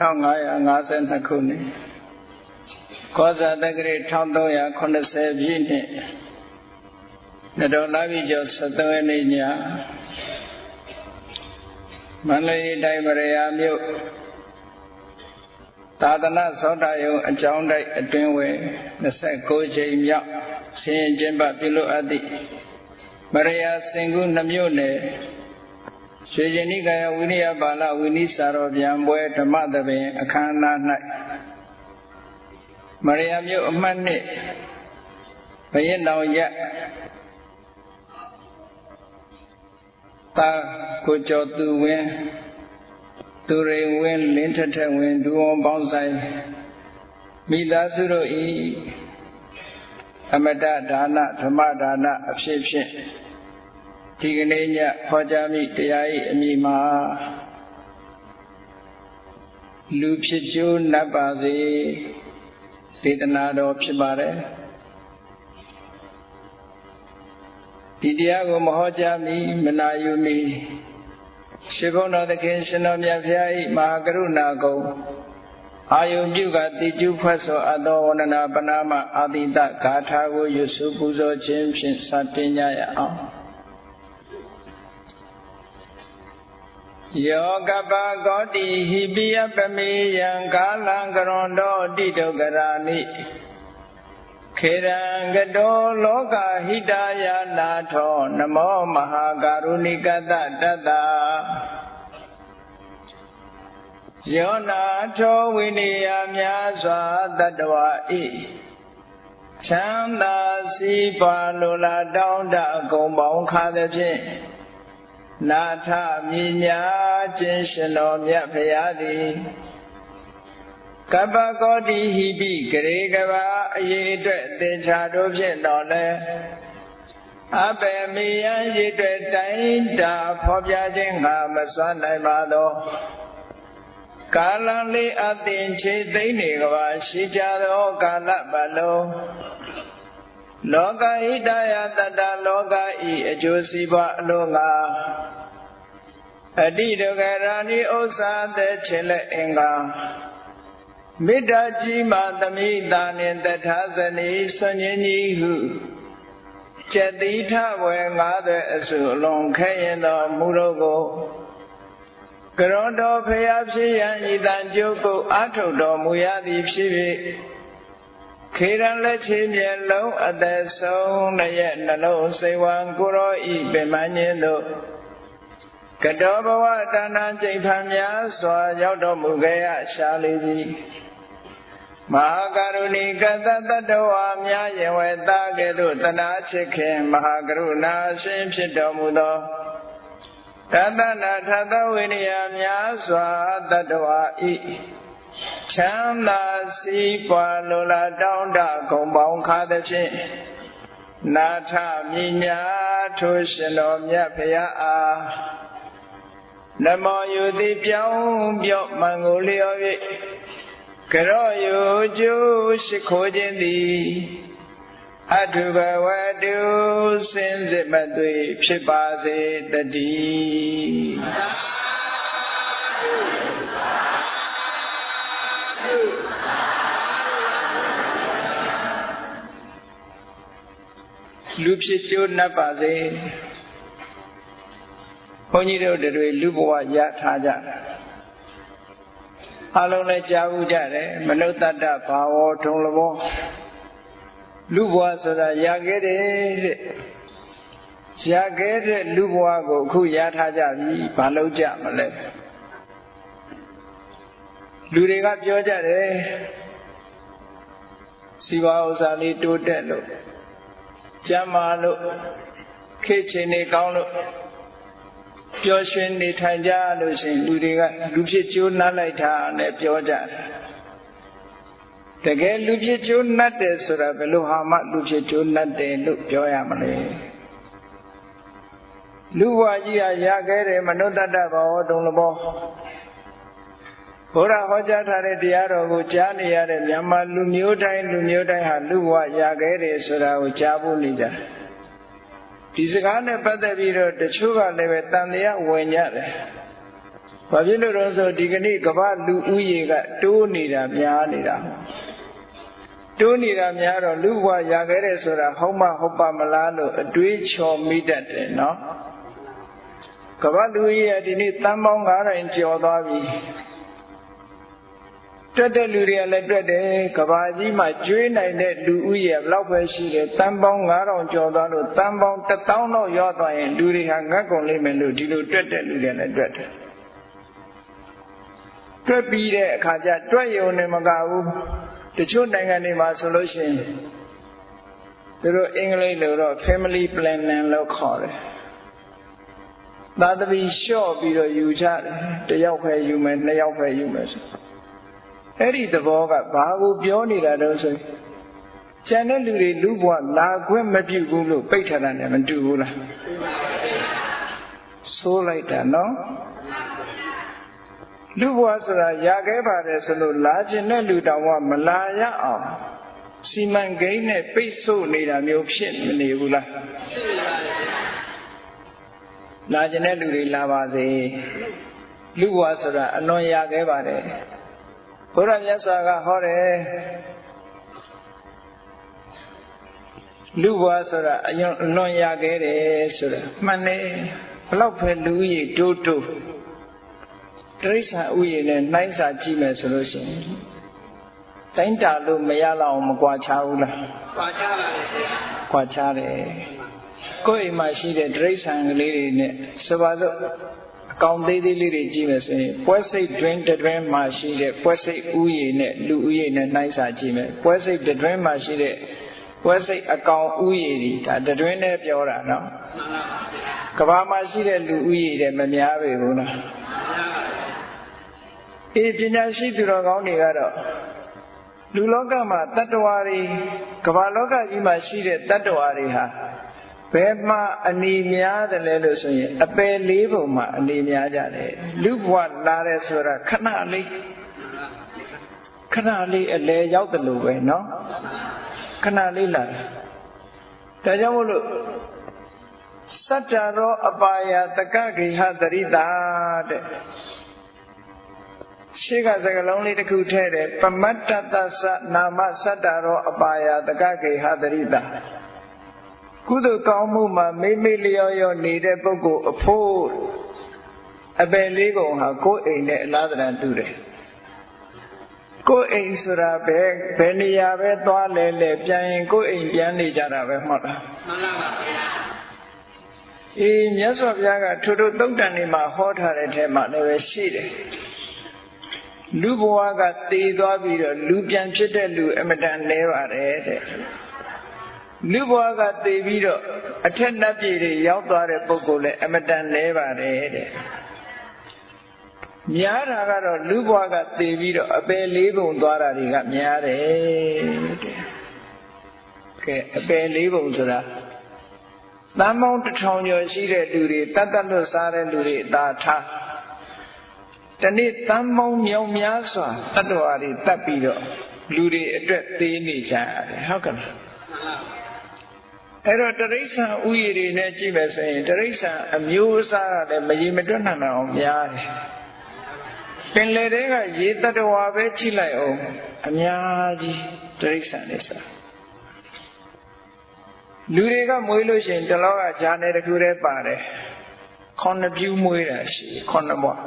1552ခုနှစ်ကောဇာတက္ကရာ1380ပြည့်နှစ်နတော်လာပြီကျော်73ရက်နေ့ညမန္တလေးတိုင်းဗရယာမြို့သာသနာသောတာယုံအကြောင်းတိုက်အတွင်းဝယ်29ချိန်မြောက်ဆင်းရင်ကျင်းပပြုလို့အပ်သည့်ဗရယာစင်ကူနှမြို့နယ် ရွှေကျင်နိကာယဝိနည်းပါဠဝိနည်းစာတော်ပြန်ပွဲဓမ္မသဘင်အခမ်းအနား၌မရယာမြို့အမှတ်နှစ်ဘရင်တော်ရတာကိုကျော်သူဝင်းသူရိန်ဝင်းလင်းထထဝင်းဒူဝန်ပေါင်းဆိုင်မိသားစုတို့ဤအမတဒါနဓမ္မဒါနအဖြစ်ဖြင့် ဒီကနေ့ညဟောကြားမိတရား၏အမိမှာလူဖြစ်ကျိုးနတ်ပါစေဒေသနာတော်ဖြစ်ပါတယ်ဒီတရားကိုမဟောကြားမီမနာယူမီရှင်ဘုန်းတော်သခင်ရှင်တော်မြတ်ဖျား၏မဟာကရုဏာကုံအာယုပြုကတိကျုဖွဲ့ဆိုအပ်သောဝန္ဒနာပနာမအာတိတဂါထာကိုယူစုပူဇော်ခြင်းဖြင့်စတင်ကြရအောင် ယောကပကောတိဟိပိယပမေယံကာလံကရွန်တောတိတုကရာနိခေရံကတောလောကဟိတယာနာထောနမောမဟာကာရုဏိကတတတ္တယောနာထောဝိနိယများစွာတတ္တဝါဤချမ်းသာစီးပွားလိုလားတောင်းတအကုန်ပေါင်းခါသည်ဖြင့် နာထမြညာခြင်းရှင်တော်မြတ်ဖရာသည်ကပ္ပကောတိဟိပိဂရေကဘာအရေးအတွက်သင်္ချာတို့ဖြင့်တော်လဲအပေမိယံရည်အတွက်တိုင်းတာဖော်ပြခြင်းငါမစွမ်းနိုင်ပါသောကာလလေးအသင်ချေသိမ့်နေကဘာရှိကြသောကာလပတ်လုံးလောကဟိတယတတလောကဤအကျိုးစီးပွားအလို့ငါ အတိဒုက္ခရာဏိဥစ္စာသက်ချင်လက်အင်္ဂါမေတ္တာကြီးမှသမိတာနှင့်တထာဇနီဆွန်ញင်းကြီးဟုကျက်တိထဝယ်ငါးသွဲအစုအလွန်ခဲရင်တော်မူတော့ကိုကရွန်တော်ဖျားဖြစ်ရန်ဤတန်ကျုပ်ကိုအာထုတ်တော်မူရသည်ဖြစ်ဖြစ်ခေရန်လက်ချေမျက်လုံးအသက်ဆုံးနှရဲ့နှလုံးစိတ်ဝံကိုရောဤပင်မညင်းတို့ ကတောဘဝတဏ္ဍကျိဋ္ဌာများစွာရောက်တော်မူခဲ့ရရှာလေသည်မဟာကရုဏီကတတတဝါများယဝေတာကဲ့သို့တနာချစ်ခင်မဟာကရုဏာရှင်ဖြစ်တော်မူသောတတနာထသဝိနည်းများစွာတတဝါဤချမ်းသာစီးပွားလိုလားတောင်းတဂုံပေါင်းခါသဖြင့်နာထမြညာထိုရှင်တော်မြတ်ဖရာအား နမောယုတိပြောင်းပြော့မံကိုလျော်၍ကရောယုကျိုးရှိခိုးခြင်းသည်အထုဘဝတုစင်စစ်မသွေဖြစ်ပါစေတည်းလူဖြစ်ကျိုးနှပ်ပါစေ ဘုန်းကြီးတို့တွေလူဘဝရထားကြတာအလုံးလည်းကြားဘူးကြတယ်မနုဿတ္တဘာဝထုံလဘောလူဘဝဆိုတာရခဲ့တယ်တဲ့ရခဲ့တဲ့လူဘဝကိုအခုရထားကြပြီဘာလို့ကြမလဲလူတွေကပြောကြတယ်စီပါဥစ္စာလေးတိုးတက်လို့ကျမ်းမာလို့ခေတ်ချိန်နေကောင်းလို့ ပျော်ရွှင်နေထိုင်ကြလို့ရှိရင်လူတွေကလူဖြစ်ကျိုးနှပ်လိုက်တာနဲ့ပြောကြတယ်တကယ်လူဖြစ်ကျိုးနှပ်တယ်ဆိုတာဘယ်လိုဟာမှလူဖြစ်ကျိုးနှပ်တယ်လို့ပြောရမလဲလူဘဝကြီးဟာရခဲ့တယ်မနုဿတ္တဘောတုံလဘောဘုရားဟောကြားထားတဲ့တရားတော်ကိုကြားနေရတဲ့မြန်မာလူမျိုးတိုင်းလူမျိုးတိုင်းဟာလူဘဝရခဲ့တယ်ဆိုတာကိုကြားဖို့နေကြတယ် ဒီစကားနဲ့ပတ်သက်ပြီးတော့တချို့ကလည်းပဲတန်တရားဝင်ကြတယ်ဘာဖြစ်လို့လဲဆိုဒီကနေ့ကမ္ဘာလူဦးရေကတိုးနေတာများနေတာတိုးနေတာများတော့လူဘဝရခဲ့တယ်ဆိုတာဟုတ်မဟုတ်ပါမလားလို့အတွေးချော်မိတတ်တယ်နော်ကမ္ဘာလူကြီးရဲ့ဒီနေ့တန်ပေါင်း9000ကျော်သွားပြီ တွက်တဲ့လူတွေကလည်းတွက်တယ်ကဘာကြီးမှာကျွေးနိုင်တဲ့လူဦးရေဘလောက်ပဲရှိတယ်တန်ပေါင်း9000ကျော်သွားလို့တန်ပေါင်း1000လောက်ရောက်သွားရင်လူတွေဟာငတ်ကုန်လိမ့်မယ်လို့ဒီလိုတွက်တဲ့လူတွေလည်းတွက်တယ်တွက်ပြီးတဲ့အခါကျတွက်ရုံနဲ့မကဘူးတချို့နိုင်ငံတွေမှာဆိုလို့ရှိရင်သူတို့အင်္ဂလိပ်လိုတော့ family planning လို့ခေါ်တယ်သာသမီလျှော့ပြီးတော့ယူကြတယ်တယောက်ပဲယူမယ်နှစ်ယောက်ပဲယူမယ်ဆို အဲ့ဒီသဘောကဘာကိုပြောနေတာတော့ဆိုကျန်တဲ့လူတွေလူဘဝလာခွင့်မပြုဘူးလို့ပိတ်ထားတာနဲ့မတူဘူးလားဆိုးလိုက်တာနော်လူဘဝဆိုတာရခဲ့ပါတယ်ဆိုလို့လာခြင်းတဲ့လူတောင်မှမလာရအောင်စီမံကိန်းနဲ့ပိတ်ဆို့နေတာမျိုးဖြစ်မနေဘူးလားလာခြင်းတဲ့လူတွေလာပါစေလူဘဝဆိုတာအလွန်ရခဲ့ပါတယ် ဘုရားမြတ်စွာကဟောတယ်လူဘဝဆိုတာအယွန်အလွန်ရခဲ့တယ်ဆိုတာမှန်တယ်ဘလောက်ပဲလူကြီးတိုးတိုးတရိစ္ဆာန်ဥယျာဉ်နဲ့နှိုင်းစာကြည့်မယ်ဆိုလို့ရှိရင်တိုင်းတာလို့မရလောက်အောင်မကွာခြားဘူးလားကွာခြားပါလေကွာခြားတယ်ကိုယ်အိမ်မှာရှိတဲ့တရိစ္ဆာန်ကလေးတွေနဲ့ဆိုပါစို့ ကောင်းသေးသေးလေးတွေကြည့်မယ်ဆိုရင်ပွဲစိတ်တွင်တွင်မှာရှိတဲ့ပွဲစိတ်ဥယျာဉ်နဲ့လူဥယျာဉ်နဲ့နှိုင်းစာကြည့်မယ်ပွဲစိတ်တွင်မှာရှိတဲ့ပွဲစိတ်အကောင်ဥယျာဉ်ဒီဒါတွင်နဲ့ပြောတာနော်ကဘာမှာရှိတဲ့လူဥယျာဉ်တဲ့မများပေဘူးလားအေးပညာရှိသူတော်ကောင်းတွေကတော့လူလောကမှာတတ္တဝါတွေကဘာလောကကြီးမှာရှိတဲ့တတ္တဝါတွေဟာ ဘယ်မှာအနေများတယ်လဲလို့ဆိုရင်အပယ်လေးပုံမှာအနေများကြတယ်လူဘဝလာတယ်ဆိုတာခဏလေးခဏလေးအလဲရောက်တယ်လို့ပဲเนาะခဏလေးလာတယ်ဒါကြောင့်မို့လို့စတ္တရောအပါယတကဂိဟတရိတာတဲ့ရှေ့ကစကလုံးလေးတစ်ခုထည့်တယ်ပမတ္တသသနာမစတ္တရောအပါယတကဂိဟတရိတာ ကုသိုလ်ကောင်းမှုမှာမိမိလျော်လျော်နေတဲ့ပုဂ္ဂိုလ်အဖို့အပယ်လေးပုံဟာကိုယ်အိမ်နဲ့အလားတန်တူတယ်ကိုယ်အိမ်ဆိုတာပဲဘယ်နေရာပဲသွားလဲလဲပြန်ရင်ကိုယ်အိမ်ပြန်နေကြတာပဲမှတ်လားမှန်ပါပါဘုရားအေးမြတ်စွာဘုရားကထိုတို့တုတ်တန်နေမှာဟောထားတဲ့ထဲမှာလည်းပဲရှိတယ်လူဘဝကတည်သွားပြီးတော့လူပြန်ဖြစ်တဲ့လူအမတန်လဲပါတယ်တဲ့ လူဘဝကသိပြီးတော့အထက်နတ်ပြည်တွေရောက်သွားတဲ့ပုဂ္ဂိုလ်လည်းအမတန်လဲပါတယ်တဲ့များတာကတော့လူဘဝကသိပြီးတော့အပယ်လေးပုံသွားတာတွေကများတယ်တဲ့ကဲအပယ်လေးပုံဆိုတာတန်ပေါင်းတစ်ထောင်ကျော်ရှိတဲ့လူတွေတတ်တတ်လွတ်စားတဲ့လူတွေအသာထားတနေ့တန်ပေါင်းမြောင်များစွာတတ္တဝါတွေတတ်ပြီးတော့လူတွေအတွက်သေးနေကြရတယ်ဟုတ်ကဲ့ အဲ့တော့တရိษံဥယျာဉ်တွေနဲ့ကြည့်မယ်ဆိုရင်တရိษံအမျိုးအစားကလည်းမရေမတွက်နိုင်အောင်များတယ်ပင်လေတွေကရေတတ္တဝါပဲကြည့်လိုက်အောင်အများကြီးတရိษံတွေဆိုလူတွေကမွေးလို့ရှိရင်တလောကဂျာနယ်တစ်ခုတည်းပါတယ်ခုနှစ်ပြူးမွေးတာရှိခုနှစ်ဘွား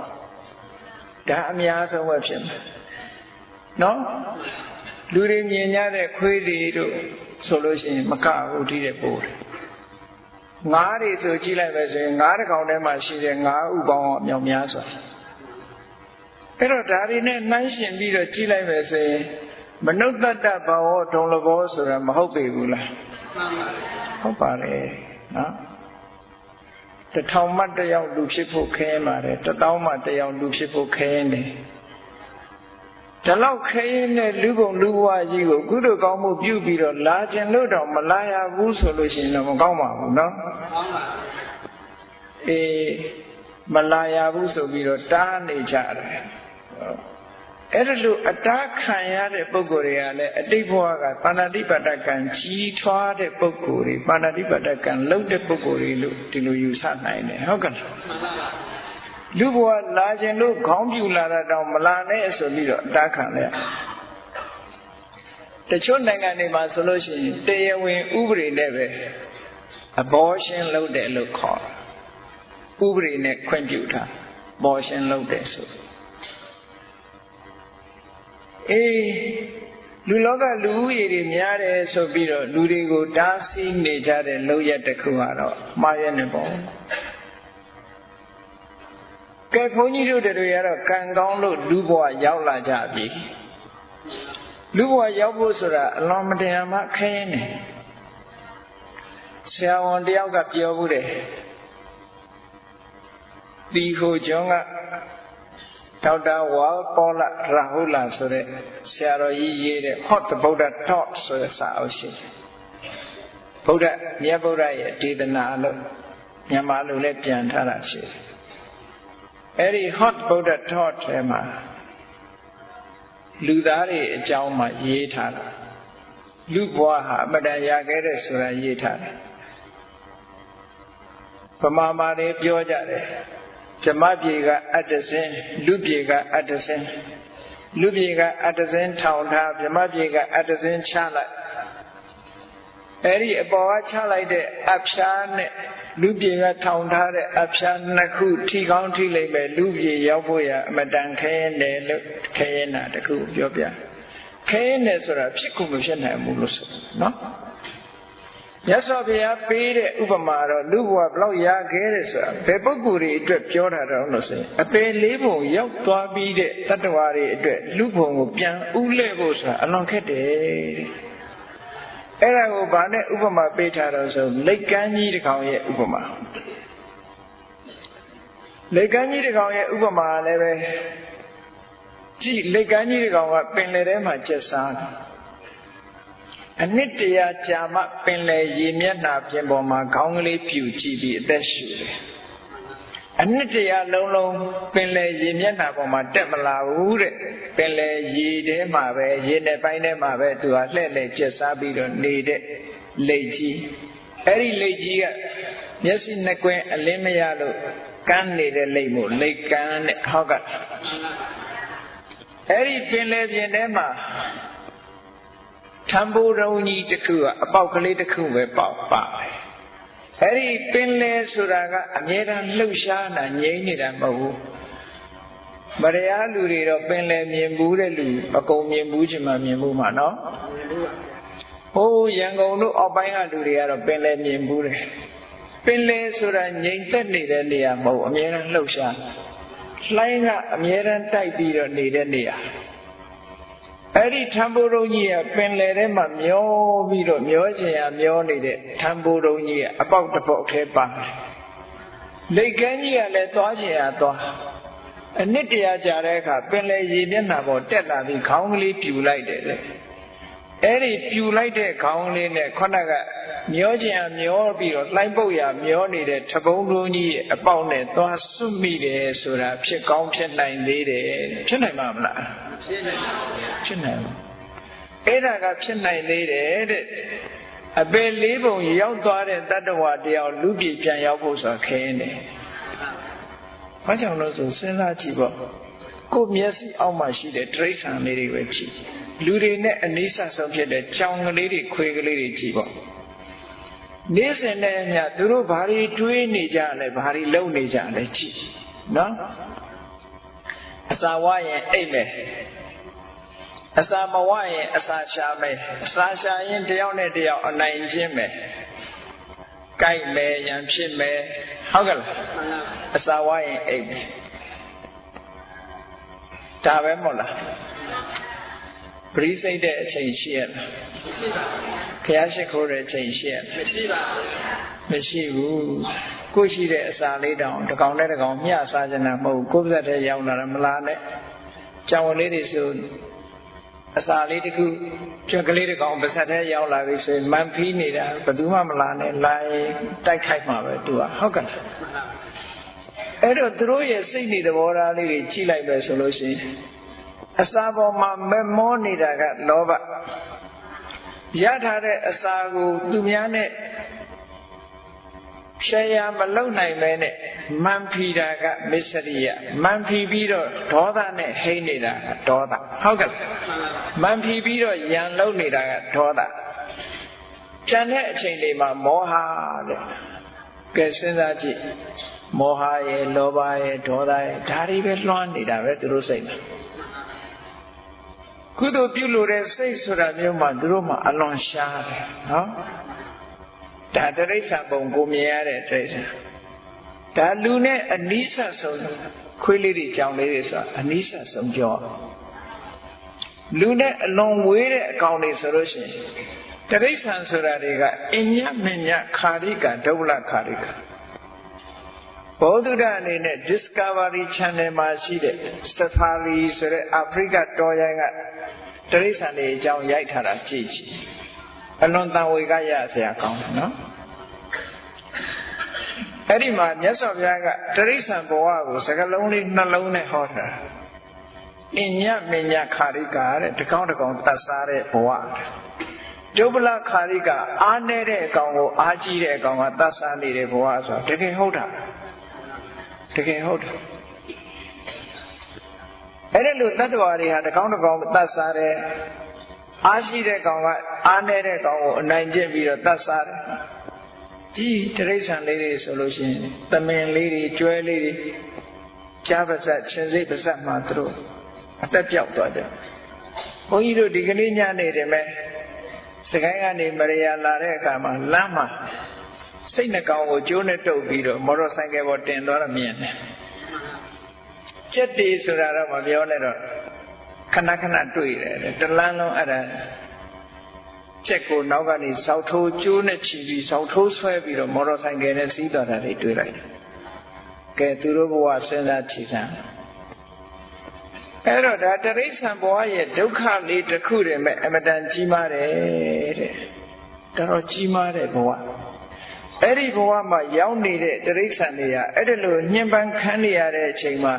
ဒါအများဆုံးပဲဖြစ်မယ်နော်လူတွေမြင်ကြတဲ့ခွေးတွေတို့ ဆိုလို့ရှိရင်မကဘူးဒီတဲ့ပို့တယ်ငါးတွေဆိုကြည့်လိုက်ပဲဆိုရင်ငါးတစ်ကောင်ထဲမှာရှိတဲ့ငါးဥပေါင်းအမြောက်များစွာအဲ့တော့ဒါတွေနဲ့နှိုင်းရှင်ပြီးတော့ကြည့်လိုက်ပဲဆိုရင်မနုဿတ္တဘာဝဒုံလဘောဆိုတာမဟုတ်ပေဘူးလားဟုတ်ပါတယ်နော်တထောင်မှတယောက်လူဖြစ်ဖို့ခဲရင်ပါတယ်တသောင်းမှတယောက်လူဖြစ်ဖို့ခဲရင်တယ် ဒီလောက်ခဲရင်တဲ့လူပုံလူဘဝကြီးကိုကုသိုလ်ကောင်းမှုပြုပြီးတော့လာခြင်းလို့တော့မလာရဘူးဆိုလို့ရှိရင်တော့မကောင်းပါဘူးနော်ကောင်းပါအေးမလာရဘူးဆိုပြီးတော့တားနေကြတယ်အဲ့ဒါလို့အတားခံရတဲ့ပုဂ္ဂိုလ်တွေကလည်းအတိတ်ဘဝကပါဏာတိပတ္တကံကြီးထွားတဲ့ပုဂ္ဂိုလ်တွေပါဏာတိပတ္တကံလုံးတဲ့ပုဂ္ဂိုလ်တွေလို့ဒီလိုယူဆနိုင်တယ်ဟုတ်ကဲ့လား လူဘဝလာခြင်းလို့ခေါင်းပြူလာတာတောင်မလာနဲ့ဆိုပြီးတော့အတားခံလိုက်တချို့နိုင်ငံတွေမှာဆိုလို့ရှိရင်တရားဝင်ဥပဒေနဲ့ပဲ abortion လုပ်တယ်လို့ခေါ်ဥပဒေနဲ့ခွင့်ပြုထား abortion လုပ်တယ်ဆိုအေးလူလောကလူဦးရေတွေများတယ်ဆိုပြီးတော့လူတွေကိုတားဆီးနေကြတဲ့လောက်ရက်တစ်ခုကတော့မှားရနေပေါ့ ကဲဘုန်းကြီးတို့တွေကတော့ကံကောင်းလို့လူဘဝရောက်လာကြပြီလူဘဝရောက်ဖို့ဆိုတာအလွန်မတရားမှခဲရင်နေဆရာဝန်တယောက်ကပြောဘူးတယ်ဒီဟိုကျောင်းကဒေါက်တာဝါပေါ်လာရာဟုလာဆိုတဲ့ဆရာတော်ကြီးရေးတဲ့ Hot the Buddha Taught ဆိုတဲ့စာအုပ်ရှိတယ်ဗုဒ္ဓမြတ်ဗုဒ္ဓရဲ့ဒေသနာလို့မြန်မာလိုလည်းပြန်ထားတာရှိတယ် အဲ့ဒီ Hot Buddha Taught ထဲမှာလူသားတွေအကြောင်းမှရေးထားတာလူဘဝဟာအမတန်ရခဲ့တဲ့ဆိုတာရေးထားတယ်ဗမာမာတွေပြောကြတယ်ဇမပြေကအတ္တစင်းလူပြေကအတ္တစင်းလူပြေကအတ္တစင်းထောင်ထားဇမပြေကအတ္တစင်းချလိုက်အဲ့ဒီအပေါ်ကချလိုက်တဲ့အဖျားနဲ့ လူပြေကထောင်ထားတဲ့အဖျားနှစ်ခုထိကောင်းထိလိုက်ပဲလူပြေရောက်ဖို့ရအမတန်ခဲတယ်လို့ခဲနေတာတခုပြောပြခဲနေဆိုတာဖြစ်ခုမဖြစ်နိုင်ဘူးလို့ဆိုနော်မြတ်စွာဘုရားပေးတဲ့ဥပမာတော့လူဘဝဘလောက်ရခဲ့တဲ့ဆိုတာဘယ်ပုဂ္ဂိုလ်တွေအတွက်ပြောတာတော့လို့ဆိုရင်အပေလေးပုံရောက်သွားပြီးတဲ့တတ္တဝါတွေအတွက်လူဘုံကိုပြန်ဥလဲဖို့ဆိုတာအလွန်ခက်တယ်တဲ့ အဲ့ဒါကိုဗာနဲ့ဥပမာပေးထားတော့ဆိုလက်ကမ်းကြီးတစ်ကောင်ရဲ့ဥပမာလက်ကမ်းကြီးတစ်ကောင်ရဲ့ဥပမာလည်းပဲကြည့်လက်ကမ်းကြီးတစ်ကောင်ကပင်လယ်ထဲမှာကျက်စားတယ်အနှစ်တရာကြာမှပင်လယ်ရေမျက်နှာပြင်ပေါ်မှာခေါင်းကလေးပြူကြည့်ပြီးအသက်ရှူတယ် အနှစ်တရာလုံးလုံးပင်လယ်ရေမျက်နှာပေါ်မှာတက်မလာဘူးတဲ့ပင်လယ်ရေထဲမှာပဲရေနဲ့ပိုင်းထဲမှာပဲသူဟာလှဲ့လှဲ့ကျက်စားပြီးတော့နေတဲ့လိတ်ကြီးအဲ့ဒီလိတ်ကြီးကမျက်စိနှစ်ကွင်းအလင်းမရလို့ကန်းနေတဲ့လိတ်မို့လိတ်ကန်းတဲ့ဟောက်ကအဲ့ဒီပင်လယ်ပြင်ထဲမှာထံပိုးရုံကြီးတစ်ခုကအပေါက်ကလေးတစ်ခုပဲပေါက်ပါတယ် အဲ့ဒီပင်လေဆိုတာကအမြဲတမ်းလှုပ်ရှားတာငြိမ့်နေတာမဟုတ်ဘူးမတရားလူတွေတော့ပင်လေမြင်ဘူးတဲ့လူအကုန်မြင်ဘူးချင်မှမြင်ဘူးမှာနော်ဟိုးရန်ကုန်တို့အောက်ပိုင်းကလူတွေကတော့ပင်လေမြင်ဘူးတယ်ပင်လေဆိုတာငြိမ်သက်နေတဲ့နေရာမဟုတ်အမြဲတမ်းလှုပ်ရှားလှိုင်းကအမြဲတမ်းတိုက်ပြီးတော့နေတဲ့နေရာ အဲ့ဒီထံပိုးရုံကြီးကပင်လယ်ထဲမှာမျောပြီးတော့မျောချင်ရမျောနေတဲ့ထံပိုးရုံကြီးကအပေါက်တစ်ပေါက်ထဲပါတယ်လိတ်ကန်းကြီးကလည်းသွားချင်ရသွားအနှစ်တရာကြာတဲ့အခါပင်လယ်ရေမျက်နှာပေါ်တက်လာပြီးခေါင်းကလေးပြူလိုက်တယ်လေအဲ့ဒီပြူလိုက်တဲ့ခေါင်းလေးနဲ့ခုနကမျောချင်ရမျောပြီးတော့လှိုင်းပုတ်ရမျောနေတဲ့ထပုံးလုံးကြီးအပေါက်နဲ့သွားစွမိတယ်ဆိုတာဖြစ်ကောင်းဖြစ်နိုင်သေးတယ်ဖြစ်နိုင်မှာမလား ဖြစ်နိုင်ပါဘူးဖြစ်နိုင်ဘူးအဲ့ဒါကဖြစ်နိုင်သေးတယ်တဲ့အပေလေးပုံရောက်သွားတဲ့တတ္တဝါတယောက်လူပြည်ပြန်ရောက်ဖို့ဆိုတာခင်းတယ်။ဘာကြောင့်လို့ဆိုစဉ်းစားကြည့်ပေါ့။ကိုယ်မျက်စိအောက်မှာရှိတဲ့တိရစ္ဆာန်လေးတွေပဲကြည့်။လူတွေနဲ့အနိစ္စဆုံးဖြစ်တဲ့ကြောင်ကလေးတွေခွေကလေးတွေကြည့်ပေါ့။နေ့စဉ်နဲ့အမျှသူတို့ဘာတွေတွေးနေကြလဲဘာတွေလုပ်နေကြလဲကြည့်။နော်။ အစာဝရင်အိတ်မယ်အစာမဝရင်အစာရှာမယ်အစာရှာရင်တယောက်နဲ့တယောက်အနိုင်ချင်းမယ်ကြိုက်မယ်ရန်ဖြစ်မယ်ဟုတ်ကဲ့လားအစာဝရင်အိပ်မယ်ဒါပဲမဟုတ်လားပရိစိတ်တဲ့အချိန်ရှိရလားမရှိပါဘူးခရရှိခိုးတဲ့အချိန်ရှိရမရှိပါဘူးမရှိဘူး ကိုရှိတဲ့အစာလေးတောင်တကောင်နဲ့တကောင်မျှစားကြတာမဟုတ်ကိုယ်ပါးစပ်ထဲရောက်လာတာမလားနဲ့ကြောင်လေးတွေဆိုအစာလေးတစ်ခုကျွက်ကလေးတစ်ကောင်ပါစက်ထဲရောက်လာပြီဆိုရင်မန်ဖီးနေတာဘယ်သူမှမလာနဲ့လာရင်တိုက်ခိုက်မှာပဲသူကဟုတ်ကဲ့အဲ့တော့သူတို့ရဲ့စိတ်နေသဘောထားလေးတွေကြည့်လိုက်ပဲဆိုလို့ရှိရင်အစာပေါ်မှာမမောနေတာကလောဘရထားတဲ့အစာကိုသူများနဲ့ ရှယ်ယာမလုံနိုင်ပဲနဲ့မန်ဖီတာကမစ္စရိယမန်ဖီပြီးတော့ဒေါသနဲ့ဟိမ့်နေတာကဒေါသဟုတ်ကဲ့မန်ဖီပြီးတော့ယံလုံးနေတာကဒေါသကျန်တဲ့အချိန်တွေမှာမောဟတဲ့ကဲစဉ်းစားကြည့်မောဟရဲ့လောဘရဲ့ဒေါသရဲ့ဒါတွေပဲလွှမ်းနေတာပဲသူတို့စိတ်မှာကုသိုလ်ပြုလို့တဲ့စိတ်ဆိုတာမျိုးမှသူတို့မှအလွန်ရှားတယ်နော် ဒါတရိစ္ဆာန်ပုံကိုမြင်ရတဲ့တရိစ္ဆာန်ဒါလူနဲ့အနိစ္စဆုံးခွေးလေးတွေကြောင်လေးတွေဆိုတာအနိစ္စဆုံးပြောလူနဲ့အလွန်ဝေးတဲ့အကောင်တွေဆိုလို့ရှိရင်တရိစ္ဆာန်ဆိုတာတွေကအညမညခာရိကဒုဗ္ဗလခာရိကဘောဓုဒအနေနဲ့ Discovery Channel မှာရှိတဲ့ Safari ဆိုတဲ့အာဖရိကတော်ရိုင်းကတရိစ္ဆာန်တွေအကြောင်းရိုက်ထားတာကြည့်ကြည့် အလွန်တန်ဝေကရဆရာကောင်းတယ်နော်အဲ့ဒီမှာမြတ်စွာဘုရားကတရိစ္ဆာန်ဘဝကိုစကလုံးလေးနှလုံးနဲ့ဟောတာအညမညခာရိကာတဲ့တကောင်းတကောင်းတတ်စားတဲ့ဘဝဒုဗလခာရိကာအားနေတဲ့အကောင်ကိုအားကြီးတဲ့အကောင်ကတတ်စားနေတဲ့ဘဝဆိုတကယ်ဟုတ်တာတကယ်ဟုတ်တယ်အဲ့ဒီလိုတတ္တဝါတွေဟာတကောင်းတကောင်းတတ်စားတယ် အားရှိတဲ့ကောင်ကအားနေတဲ့ကောင်ကိုအနိုင်ကျင့်ပြီးတော့တတ်စားတယ်ကြီးတရိษံလေးတွေဆိုလို့ရှိရင်သမင်လေးတွေကျွဲလေးတွေကြားပါစက်ချင်းစိတ်ပါစက်မှသူတို့အသက်ပြောက်သွားကြဘုန်းကြီးတို့ဒီကနေ့ညနေတယ်မဲ့စကိုင်းကနေမရယာလာတဲ့အခါမှာလမ်းမှာစိတ်နှကောင်ကိုကျိုးနဲ့တုပ်ပြီးတော့မော်တော်ဆိုင်ကယ်ပေါ်တင်သွားတော့မြင်တယ်ကြက်တီဆိုတာတော့မပြောနဲ့တော့ ခဏခဏတွေ့တယ်တလန်းလုံးအဲ့ဒါချက်ကိုနောက်ကနေစောက်ထိုးကျိုးနဲ့ချီပြီးစောက်ထိုးဆွဲပြီးတော့မော်တော်ဆိုင်ကယ်နဲ့စီးသွားတာတွေတွေ့လိုက်တယ်။ကဲသူတို့ဘဝစဉ်းစားချီစမ်းအဲ့တော့ဒါတရိစ္ဆာန်ဘဝရဲ့ဒုက္ခလေးတစ်ခုတည်းမဲ့အမတန်ကြီးမားတယ်တဲ့။တော်တော်ကြီးမားတဲ့ဘဝ။အဲ့ဒီဘဝမှာရောက်နေတဲ့တရိစ္ဆာန်တွေကအဲ့ဒီလိုညှဉ်းပန်းခံနေရတဲ့အချိန်မှာ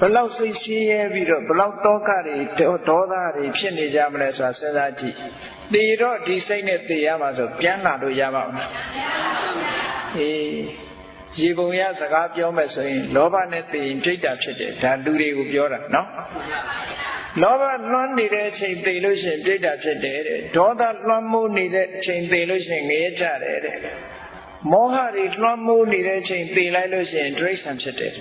ဘလောက်စိတ်ရှင်းရဲပြီးတော့ဘလောက်တောကတွေဒေါသတွေဖြစ်နေကြမလဲဆိုတာစဉ်းစားကြည့်။သေတော့ဒီစိတ်နဲ့သေရမှာဆိုပြန်လာလို့ရပါ့မလား။အေးရေပုံရစကားပြောမယ်ဆိုရင်လောဘနဲ့သေရင်ပြိတ္တာဖြစ်တယ်ဒါလူတွေကိုပြောတာနော်။လောဘလွှမ်းနေတဲ့အချိန်သေလို့ရှိရင်ပြိတ္တာဖြစ်တယ်တဲ့။ဒေါသလွှမ်းမိုးနေတဲ့အချိန်သေလို့ရှိရင်ငရဲကြတယ်တဲ့။မောဟတွေလွှမ်းမိုးနေတဲ့အချိန်သေလိုက်လို့ရှိရင်ဒိဋ္ဌံဖြစ်တယ်။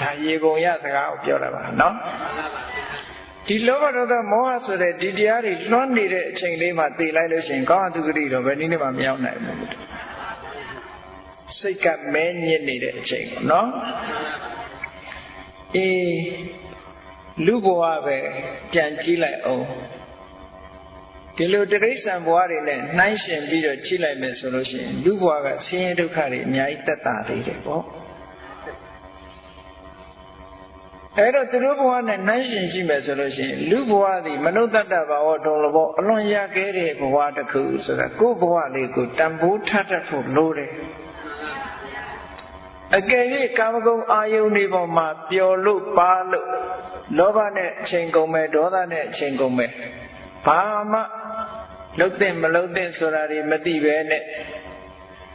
ဒါရေပုံရစကားကိုပြောတာပါနော်ဒီလောဘဒေါသမောဟဆိုတဲ့ဒီတရားတွေလွှမ်းနေတဲ့အချိန်လေးမှာသိလိုက်လို့ရှိရင်ကောင်းအတုဂတိတော့ဘယ်နည်းနဲ့မှမရောက်နိုင်ဘူးစိတ်ကမဲညစ်နေတဲ့အချိန်ပေါ့နော်အေးလူဘဝပဲပြန်ကြည့်လိုက်အောင်ဒီလိုတိရစ္ဆာန်ဘဝတွေနဲ့နှိုင်းရှင်ပြီးတော့ကြည့်လိုက်မယ်ဆိုလို့ရှိရင်လူဘဝကဆင်းရဲဒုက္ခတွေအများကြီးတက်တာသေးတယ်ပေါ့ အဲ့တော့သူတို့ဘဝနဲ့နှိုင်းရှင်ရှိမယ်ဆိုလို့ရှိရင်လူဘဝသည်မနုဿတ္တဘာဝတုံလဘောအလွန်ရခဲ့တဲ့ဘဝတစ်ခုဆိုတာကိုယ့်ဘဝလေးကိုတန်ဖိုးထပ်တတ်ဖို့လိုတယ်အကယ်၍ကာမဂုဏ်အာယုန်တွေပေါ်မှာပျော်လို့ပါလို့လောဘနဲ့အချိန်ကုန်မယ်ဒေါသနဲ့အချိန်ကုန်မယ်ဘာမှလုတ်တဲ့မလုတ်တဲ့ဆိုတာတွေမသိပဲနဲ့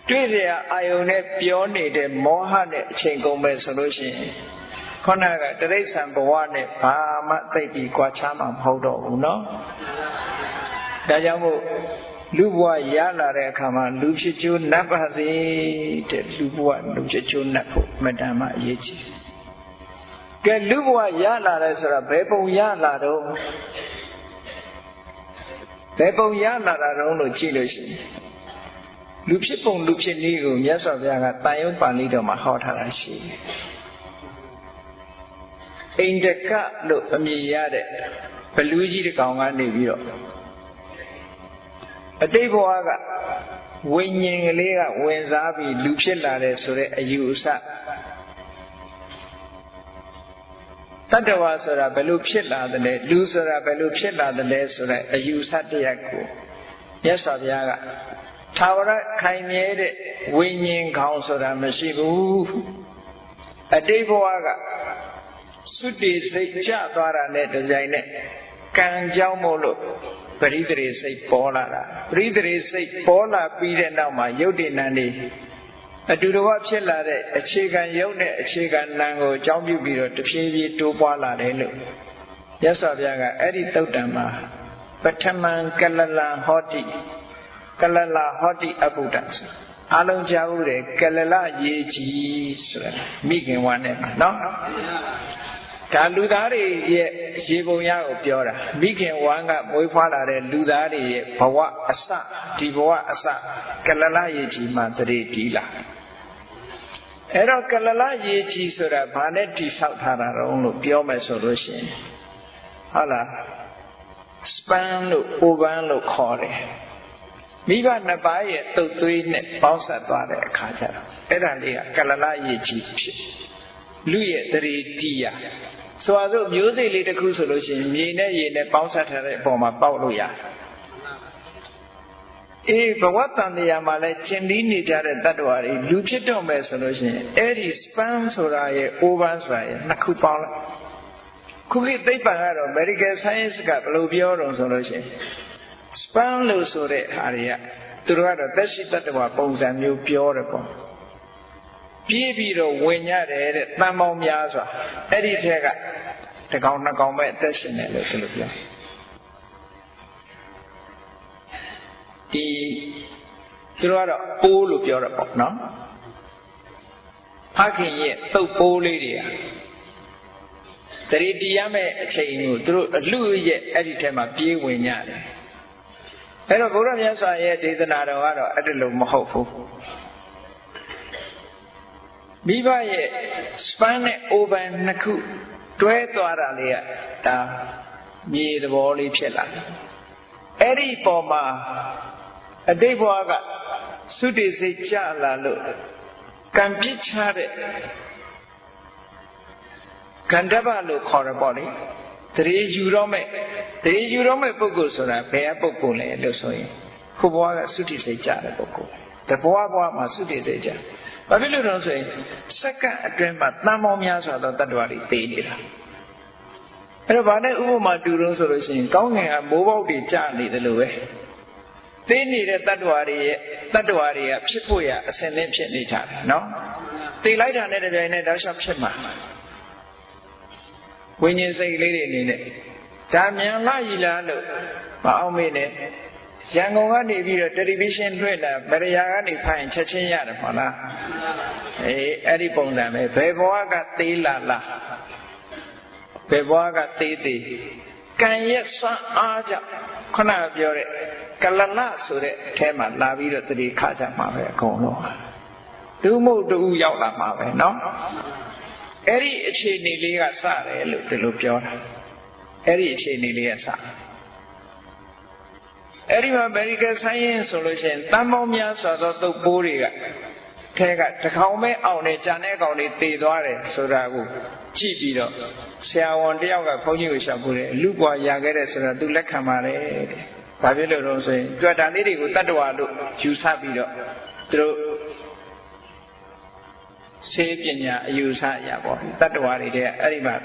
တွေ့เสียအာယုန်နဲ့ပြောနေတဲ့မောဟနဲ့အချိန်ကုန်မယ်ဆိုလို့ရှိရင် ခုနကတရိษံဘဝနဲ့ဘာမှသိပြီးကြွားချမှာမဟုတ်တော့ဘူးเนาะဒါကြောင့်မို့လူဘဝရလာတဲ့အခါမှာလူဖြစ်ချိုးနတ်ပါစေတဲ့လူဘဝလူဖြစ်ချိုးနတ်ဖို့မတန်မှအရေးကြီးကဲလူဘဝရလာတယ်ဆိုတာဘယ်ပုံရလာတော့ဘယ်ပုံရလာတာတော့လို့ကြည့်လို့ရှိရင်လူဖြစ်ပုံလူဖြစ်နည်းကိုမြတ်စွာဘုရားကတန်ရုပ်ပါဠိတော်မှာဟောထားတာရှိတယ် အိန္ဒကလို့အမည်ရတဲ့ဘလူးကြီးတစ်ကောင်ကနေပြီးတော့အတိတ်ဘဝကဝိညာဉ်ကလေးကဝင်စားပြီးလူဖြစ်လာတယ်ဆိုတဲ့အယူအဆတတ္တဝါဆိုတာဘယ်လိုဖြစ်လာသလဲလူဆိုတာဘယ်လိုဖြစ်လာသလဲဆိုတဲ့အယူဆတရားကိုမြတ်စွာဘုရားကသာဝရခိုင်မြဲတဲ့ဝိညာဉ်ခေါင်းဆိုတာမရှိဘူးအတိတ်ဘဝက စွတိစိတ်ကျသွားတာနဲ့တကြိုင်နဲ့ကံကြောင့်မို့လို့ပရိသေစိတ်ပေါ်လာတာပရိသေစိတ်ပေါ်လာပြီးတဲ့နောက်မှာယုတ်တိနံနေအတူတကွဖြစ်လာတဲ့အခြေခံယုတ်နဲ့အခြေခံနာကိုအကြောင်းပြုပြီးတော့တဖြည်းဖြည်းတိုးပွားလာတယ်လို့ရသော်ဘုရားကအဲ့ဒီတုတ်တံမှာပထမံကလလံဟောတိကလလဟောတိအဘုဒ္ဓဆိုအလုံးကြားဦးတယ်ကလလရေကြီးဆိုတာမိခင်ဝါနဲ့နော် ဒါလူသားတွေရဲ့ရေပုံရကိုပြောတာမိခင်ဝမ်းကမွေးဖွားလာတဲ့လူသားတွေရဲ့ဘဝအစဒီဘဝအစကလလရေကြီးမှတရေတီးလာအဲ့တော့ကလလရေကြီးဆိုတာဘာနဲ့တိဆောက်ထားတာတုံးလို့ပြောမယ်ဆိုလို့ရှိရင်ဟုတ်လားစပန်လို့အိုပန်လို့ခေါ်တယ်မိဘနှစ်ပါးရဲ့တုတ်သွေးနဲ့ပေါင်းဆက်သွားတဲ့အခါကျတော့အဲ့ဒါလေးကကလလရေကြီးဖြစ်လူရဲ့တရေတီးရ ဆိုပါစို့မျိုးစိတ်လေးတစ်ခုဆိုလို့ရှိရင်မြေနဲ့ရေနဲ့ပေါင်းဆက်ထားတဲ့အပေါ်မှာပေါက်လို့ရတယ်အေးဘဝတန်တရားမှာလဲကျင်ပြီးနေကြတဲ့တ attva တွေလူဖြစ်တော့မယ်ဆိုလို့ရှိရင်အဲ့ဒီ span ဆိုတာရဲ့ over ဆိုတာရဲ့နှစ်ခုပေါင်းလိုက်ခုခေတ်သိပ္ပံကတော့ medical science ကဘယ်လိုပြောတော့ဆိုလို့ရှိရင် span လို့ဆိုတဲ့ဟာတွေကသူတို့ကတော့သက်ရှိတ attva ပုံစံမျိုးပြောတယ်ပေါ့ ပြေးပြီးတော့ဝင်ကြတယ်တဲ့တန်ပေါင်းများစွာအဲ့ဒီထက်ကတကောင်နှစ်ကောင်ပဲအသက်ရှင်တယ်လို့သူတို့ပြောဒီသူတို့ကတော့ပိုးလို့ပြောတာပေါ့နော်ဖခင်ရဲ့တုပ်ပိုးလေးတွေကတရီတီရမဲ့အချိန်ကိုသူတို့အလူရဲ့အဲ့ဒီထဲမှာပြေးဝင်ကြတယ်အဲ့တော့ဘုရားမြတ်စွာရဲ့ဒေသနာတော်ကတော့အဲ့ဒါလို့မဟုတ်ဘူး မိဘရဲ့ span နဲ့ open နှစ်ခုတွဲသွားတာလေးကဒါမြေသဘောလေးဖြစ်လာတယ်အဲ့ဒီပေါ်မှာအတိတ်ဘဝကသုတိစိတ်ကြလာလို့ကံပြစ်ချတဲ့ကန္တဗလို့ခေါ်ရပေါ့လေတရေယူတော့မဲ့တရေယူတော့မဲ့ပုဂ္ဂိုလ်ဆိုတာဘယ်အပုဂ္ဂိုလ်လဲလို့ဆိုရင်ခုဘဝကသုတိစိတ်ကြတဲ့ပုဂ္ဂိုလ်တဘဝဘဝမှာသုတိစိတ်ကြ ဘာဖြစ်လို့လဲဆိုရင်စက္ကန့်အတွင်းမှာတန်ပေါင်းများစွာသောတ attva တွေသိနေတာအဲ့တော့ဗာနဲ့ဥပမာတူလို့ဆိုလို့ရှိရင်ကောင်းငင်ကမိုးပေါက်တွေကျနေတယ်လို့ပဲသိနေတဲ့တ attva တွေရဲ့တ attva တွေကဖြစ်ဖို့ရအစဉ်သင်းဖြစ်နေကြတယ်နော်သိလိုက်တာနဲ့တပြိုင်နက်တောက်လျှောက်ဖြစ်မှာဝိညာဉ်စိတ်လေးတွေအနေနဲ့ဒါမြန်လာရည်လားလို့မအောင်မေးနဲ့ ရန်ကုန်ကနေပြီးတော့တယ်လီဗီရှင်းလွှင့်တာဗရယာကနေဖိုင်ချက်ချင်းရတယ်မဟုတ်လားအေးအဲ့ဒီပုံစံပဲဘယ်ဘဝကသေးလာလားဘယ်ဘဝကသေးသေးကံရဲ့စွမ်းအားကြောင့်ခုနကပြောတဲ့ကလလဆိုတဲ့အထဲမှာလာပြီးတော့တတိခါကြမှာပဲအကုန်လုံးတူမှုတူရောက်လာမှာပဲเนาะအဲ့ဒီအခြေအနေလေးကစတယ်လို့ဒီလိုပြောတာအဲ့ဒီအခြေအနေလေးကစ အဲ့ဒီမှာ medical science ဆိုလို့ရှိရင်တန်ပေါင်းများစွာသောသုတ်ပိုးတွေကထဲကတကောင်မဲအောင်နေကြံတဲ့ကောင်တွေတည်သွားတယ်ဆိုတာကိုကြည့်ပြီးတော့ဆရာဝန်တယောက်ကဘုန်းကြီးကိုရှောက်ပို့တယ်လူပွားရခဲ့တဲ့ဆိုတာသူလက်ခံပါတယ်တဲ့။ဘာဖြစ်လို့လဲဆိုရင်ကြွတာလေးတွေကိုတတ္တဝါလို့ယူဆပြီးတော့သူတို့ဆေးပညာအယူဆရပေါ့တတ္တဝါတွေတဲ့အဲ့ဒီမှာ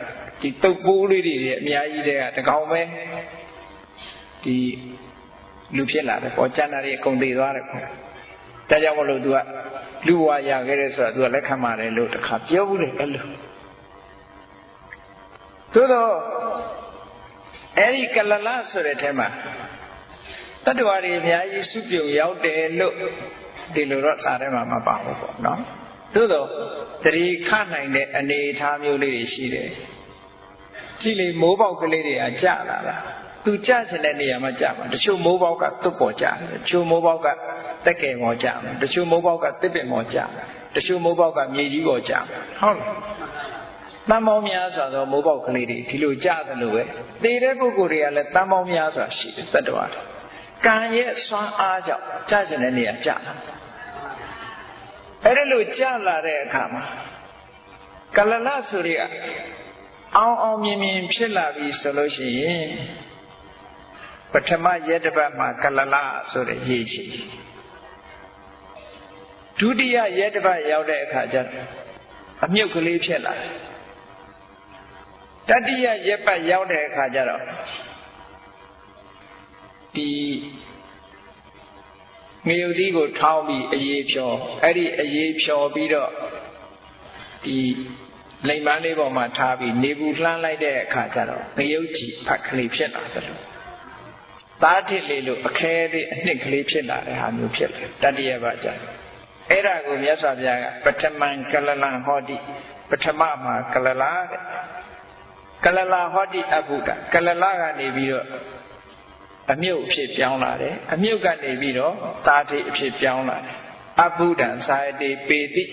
ဒီတုပ်ပိုးလေးတွေအများကြီးတဲ့တကောင်ပဲဒီ လူဖြစ်လာတယ်ပေါ့ကျန်တာတွေအကုန်သေးသွားတယ်ပေါ့ဒါကြောင့်မလို့ तू ကလူဝါရခဲ့တယ်ဆိုတာ तू ကလက်ခံပါတယ်လို့တခါပြောဘူးလေအဲ့လိုသို့တော့အဲ့ဒီကလလဆိုတဲ့ထဲမှာတတ္တဝါတွေအများကြီးစုပြုံရောက်တယ်လို့ဒီလိုတော့စာထဲမှာမပါဘူးပေါ့နော်သို့တော့တတိခနိုင်တဲ့အနေအထားမျိုးလေးတွေရှိတယ်ကြည့်လေမိုးပေါက်ကလေးတွေကကြာလာတာ သူကြချင်တဲ့နေရာမှာကြာမှာတချို့မိုးပေါက်ကသွတ်ပေါ်ကြာတယ်တချို့မိုးပေါက်ကတက်ကယ်ပေါ်ကြာတယ်တချို့မိုးပေါက်ကတစ်ပင်ပေါ်ကြာတယ်တချို့မိုးပေါက်ကမြေကြီးပေါ်ကြာတယ်ဟုတ်လားတန်ပေါင်းများစွာသောမိုးပေါက်ကလေးတွေဒီလိုကြာတယ်လို့ပဲသေတဲ့ပုဂ္ဂိုလ်တွေကလည်းတန်ပေါင်းများစွာရှိတယ်တတ္တဝါကံရဲ့စွမ်းအားကြောင့်ကြာချင်တဲ့နေရာကြာတာအဲ့ဒါလို့ကြာလာတဲ့အခါမှာကလလဆိုရအောင်အောင်မြင်မြင်ဖြစ်လာပြီဆိုလို့ရှိရင် ပထမရက်တစ်ပတ်မှာကလလဆိုတဲ့ရေးရှိဒုတိယရက်တစ်ပတ်ရောက်တဲ့အခါကျအမြုပ်ကလေးဖြစ်လာတတိယရက်ပတ်ရောက်တဲ့အခါကျတော့ဒီငရုတ်သီးကိုထောင်းပြီးအေးဖြောအဲ့ဒီအေးဖြောပြီးတော့ဒီလိမ်ပန်းလေးပေါ်မှာထားပြီးနေဘူးလှမ်းလိုက်တဲ့အခါကျတော့ငရုတ်ကြီးဖတ်ကလေးဖြစ်လာတယ်လို့ သားထစ်လေးလို့အခဲလေးအနှစ်ကလေးဖြစ်လာတဲ့ဟာမျိုးဖြစ်လာတတ္တိယပါကြတယ်အဲ့ဒါကိုမြတ်စွာဘုရားကပထမံကလလံဟောတိပထမမှာကလလာတဲ့ကလလာဟောတိအဘုဒ္ဓကလလာကနေပြီးတော့အမြုပ်အဖြစ်ပြောင်းလာတယ်အမြုပ်ကနေပြီးတော့သာတိအဖြစ်ပြောင်းလာတယ်အဘုဒ္ဓံသာယတိပေတိ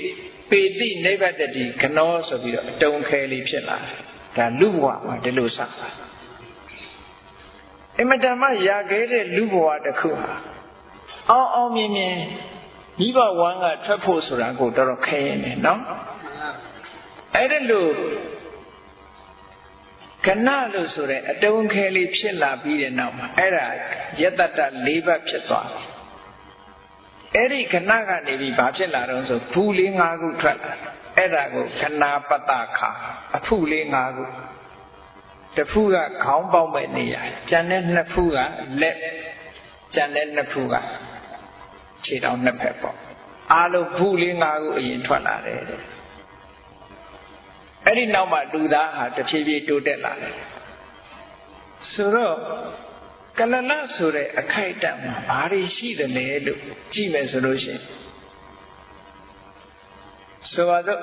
ပေတိနိဗ္ဗတတိကနောဆိုပြီးတော့အတုံခဲလေးဖြစ်လာတယ်ဒါလူဘဝမှာဒီလိုစတာ အမတမရာခဲ့တဲ့လူဘဝတစ်ခုဟာအောင်အောင်မြင်မြင်မိဘဝမ်းကထွက်ဖို့ဆိုတာကိုတော်တော်ခဲရင်တယ်နော်အဲ့ဒါလို့ကဏလို့ဆိုတဲ့အတုံးခဲလေးဖြစ်လာပြီးတဲ့နောက်မှာအဲ့ဒါယတတ၄ဘတ်ဖြစ်သွားတယ်အဲ့ဒီခဏကနေပြီးဘာဖြစ်လာတော့ဆိုဘူးလေး၅ခုထွက်လာအဲ့ဒါကိုခဏပတခါအဖုလေး၅ခု တစ်ဖူးကခေါင်းပေါက်မဲ့နေရကျန်တဲ့နှစ်ဖူးကလက်ကျန်တဲ့နှစ်ဖူးကခြေထောက်နှစ်ဖက်ပေါ့အားလုံးဘူးလေး၅ခုအရင်ထွက်လာတယ်တဲ့အဲ့ဒီနောက်မှာလူသားဟာတဖြည်းဖြည်းတိုးတက်လာတယ်ဆိုတော့ကလလဆိုတဲ့အခိုက်အတန့်မှာဘာတွေရှိတယ်လဲလို့ကြည့်မယ်ဆိုလို့ရှိရင်ဆိုပါစို့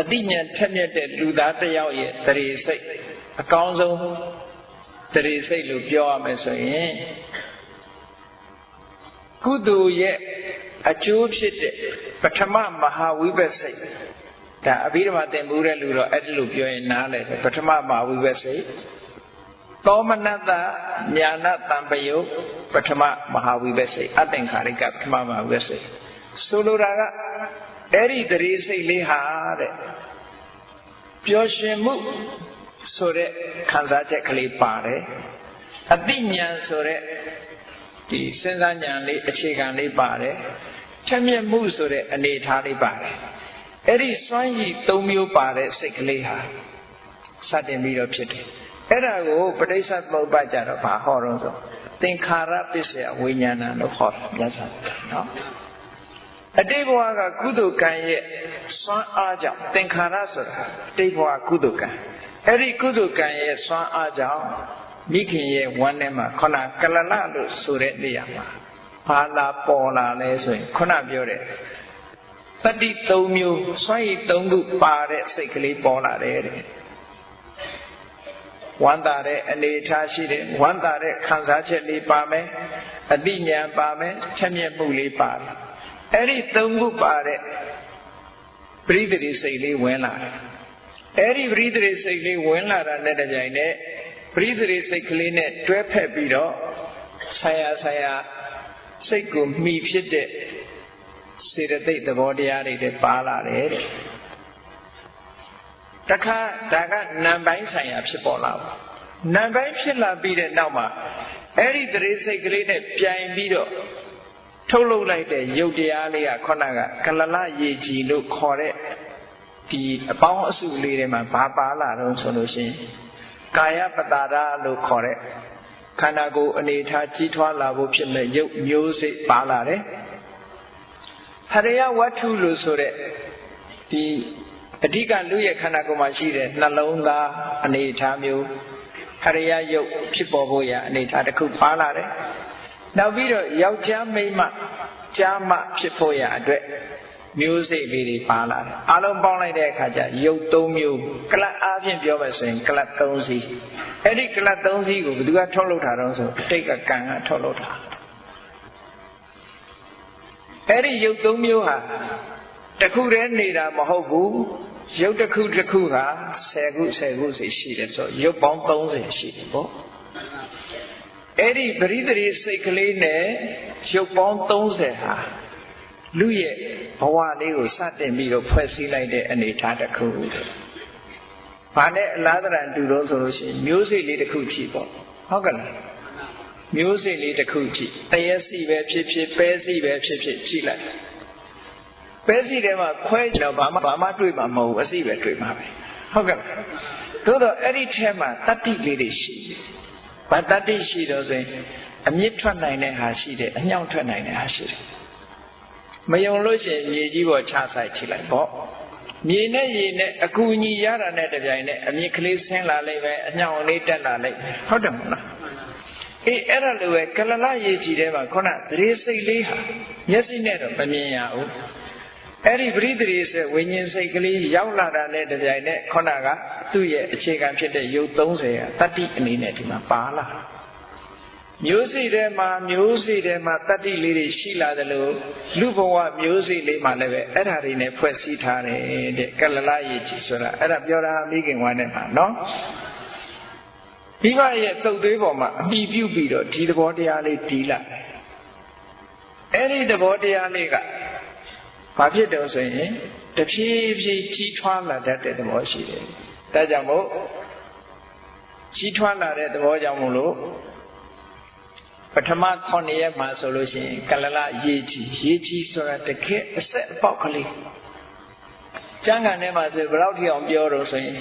အတိညာထက်မြက်တဲ့လူသားတစ်ယောက်ရဲ့တရေစိတ် အကောင်းဆုံးတရေစိတ်လို့ပြောရမယ်ဆိုရင်ကုသိုလ်ရဲ့အကျိုးဖြစ်တဲ့ပထမမဟာဝိပဿစိတ်ဒါအဘိဓမ္မာသင်မှုတဲ့လူတော့အဲ့ဒီလိုပြောရင်နားလဲပထမမဟာဝိပဿစိတ်သောမနတညာဏတံပယုပထမမဟာဝိပဿစိတ်အသင်္ခါရိကပထမမဟာဝိပဿစိတ်ဆိုလိုတာကအဲ့ဒီတရေစိတ်လေးဟာတဲ့ပျော်ရွှင်မှု ဆိုတဲ့ခံစားချက်ကလေးပါတယ်အတိညာဆိုတဲ့ဒီစဉ်းစားဉာဏ်လေးအခြေခံလေးပါတယ်ထက်မြက်မှုဆိုတဲ့အနေအထားလေးပါတယ်အဲ့ဒီစွမ်းရည်၃မျိုးပါတဲ့စိတ်ကလေးဟာစတင်ပြီးတော့ဖြစ်တယ်အဲ့ဒါကိုပဋိစ္စသမုပ္ပါကြတော့ဘာဟောတော့ဆိုသင်္ခါရပစ္စယဝိညာဏလို့ဟောမြတ်စွာဘုရားနော်အတိတ်ဘဝကကုသိုလ်ကံရဲ့စွမ်းအားကြောင့်သင်္ခါရဆိုတာအတိတ်ဘဝကုသိုလ်ကံ အဲ့ဒီကုသိုလ်ကံရဲ့စွမ်းအားကြောင့်မိခင်ရဲ့ဝမ်းထဲမှာခဏကလလလို့ဆိုတဲ့နေရာမှာဘာလာပေါ်လာလဲဆိုရင်ခုနပြောတဲ့တတိ၃မျိုးစွမ်းရည်၃ခုပါတဲ့စိတ်ကလေးပေါ်လာတယ်တဲ့ဝမ်းသာတဲ့အနေထားရှိတယ်ဝမ်းသာတဲ့ခံစားချက်လေးပါမယ်အတိညာပါမယ်ချက်မြက်မှုလေးပါတယ်အဲ့ဒီ၃ခုပါတဲ့ပရိသေရိစိတ်လေးဝင်လာတယ် အဲ့ဒီပရိသေရိစိတ်လေးဝင်လာတာနဲ့တပြိုင်နက်ပရိသေရိစိတ်ကလေးနဲ့တွဲဖက်ပြီးတော့ဆရာဆရာစိတ်ကိုမှီဖြစ်တဲ့စေတသိက်သဘောတရားတွေတပါလာတယ်တဲ့တခါဒါကနံပိုင်းဆိုင်ရာဖြစ်ပေါ်လာပါနံပိုင်းဖြစ်လာပြီးတဲ့နောက်မှာအဲ့ဒီတရေစိတ်ကလေးနဲ့ပြိုင်ပြီးတော့ထုတ်လုပ်လိုက်တဲ့ယုတ်တရားလေးကခုနကကလလရေကြီးလို့ခေါ်တဲ့ ဒီအပေါင်းအစုလေးတွေမှာဘာပါလာတော့ဆိုလို့ရှိရင်ကာယပတာရလို့ခေါ်တဲ့ခန္ဓာကိုယ်အနေထားကြီးထွားလာဖို့ဖြစ်မဲ့ရုပ်မျိုးစိတ်ပါလာတယ်ဟရိယဝတ္ထုလို့ဆိုတဲ့ဒီအဓိကလူရဲ့ခန္ဓာကိုယ်မှာရှိတဲ့နှလုံးသားအနေထားမျိုးဟရိယယုတ်ဖြစ်ပေါ်ဖို့ရအနေထားတစ်ခုပါလာတယ်နောက်ပြီးတော့ယောက်ျားမိန်းမကြားမဖြစ်ဖို့ရအတွက် မျိုးစိတ်လေးတွေပါလာတယ်အလုံးပေါင်းလိုက်တဲ့အခါကျရုပ်၃မျိုးကလတ်အားဖြင့်ပြောမယ်ဆိုရင်ကလတ်၃စီးအဲ့ဒီကလတ်၃စီးကိုဘယ်သူကထုတ်လုပ်တာတော့ဆိုအတိတ်ကကံကထုတ်လုပ်တာအဲ့ဒီရုပ်၃မျိုးဟာတခုတည်းနေတာမဟုတ်ဘူးရုပ်တစ်ခုတစ်ခုဟာ10ခု10ခုစီရှိတယ်ဆိုရုပ်ပေါင်း30ရှိတယ်ပေါ့အဲ့ဒီပရိသေရိစိတ်ကလေးနဲ့ရုပ်ပေါင်း30ဟာ လူရဲ့ဘဝလေးကိုစတင်ပြီးတော့ဖွဲ့စည်းလိုက်တဲ့အနေအထားတစ်ခု။ဘာနဲ့အလားတရတူတော့ဆိုလို့ရှိရင်မျိုးစိတ်လေးတစ်ခုကြည့်ပေါ့။ဟုတ်ကဲ့လား။မျိုးစိတ်လေးတစ်ခုကြည့်။တရက်စီပဲဖြစ်ဖြစ်ပဲစီပဲဖြစ်ဖြစ်ကြည့်လိုက်။ပဲစီထဲမှာခွဲကြတော့ဘာမှဘာမှတွေ့မှာမဟုတ်ဘူးအစီပဲတွေ့မှာပဲ။ဟုတ်ကဲ့လား။သို့တော့အဲ့ဒီထဲမှာတတ္တိလေးတွေရှိတယ်။ဘာတတ္တိရှိတော့ဆိုရင်အမြင့်ထွက်နိုင်တဲ့ဟာရှိတယ်အညောင်ထွက်နိုင်တဲ့ဟာရှိတယ် မယုံလို့ရှိရင်မြေကြီးပေါ်ချဆိုင်ချိလိုက်ပေါ့မြေနဲ့ရေနဲ့အကူအညီရတာနဲ့တပြိုင်နက်အမြင့်ကလေးဆင်းလာလိုက်ပဲအညောင်လေးတက်လာလိုက်ဟုတ်တယ်မလားအေးအဲ့ဒါလိုပဲကလလရေကြီးထဲမှာခုနသတိစိတ်လေးဟာမျက်စိနဲ့တော့မမြင်ရဘူးအဲ့ဒီပရိသေစေဝိညာဉ်စိတ်ကလေးရောက်လာတာနဲ့တပြိုင်နက်ခုနကသူ့ရဲ့အခြေခံဖြစ်တဲ့ယုတ်30ကတတ္တိအနေနဲ့ဒီမှာပါလာ မျိုးစိထဲမှာမျိုးစိထဲမှာတတ္တိလေးတွေရှိလာတယ်လို့လူဘဝမျိုးစိလေးမှာလည်းပဲအဲ့ဓာတွေနဲ့ဖွဲ့စည်းထားတယ်တဲ့ကလလရေကြီးဆိုတာအဲ့ဒါပြောတာမိခင်ဝါနဲ့မှာနော်မိဘရဲ့တုတ်သွေးပေါ်မှာအမိပြုပြီးတော့ဒီသဘောတရားလေးတီးလာတယ်အဲ့ဒီသဘောတရားလေးကဘာဖြစ်တော့ဆိုရင်တဖြည်းဖြည်းကြီးထွားလာတတ်တဲ့သဘောရှိတယ်ဒါကြောင့်မို့ကြီးထွားလာတဲ့သဘောကြောင့်မို့လို့ ပထမ9ရက်မှာဆိုလို့ရှိရင်ကလလရေးကြီးရေးကြီးဆိုတာတကယ်အဆက်အပေါက်ကလေးကျမ်းဂန်ထဲမှာဆိုဘယ်တော့ထိအောင်ပြောတော့ဆိုရင်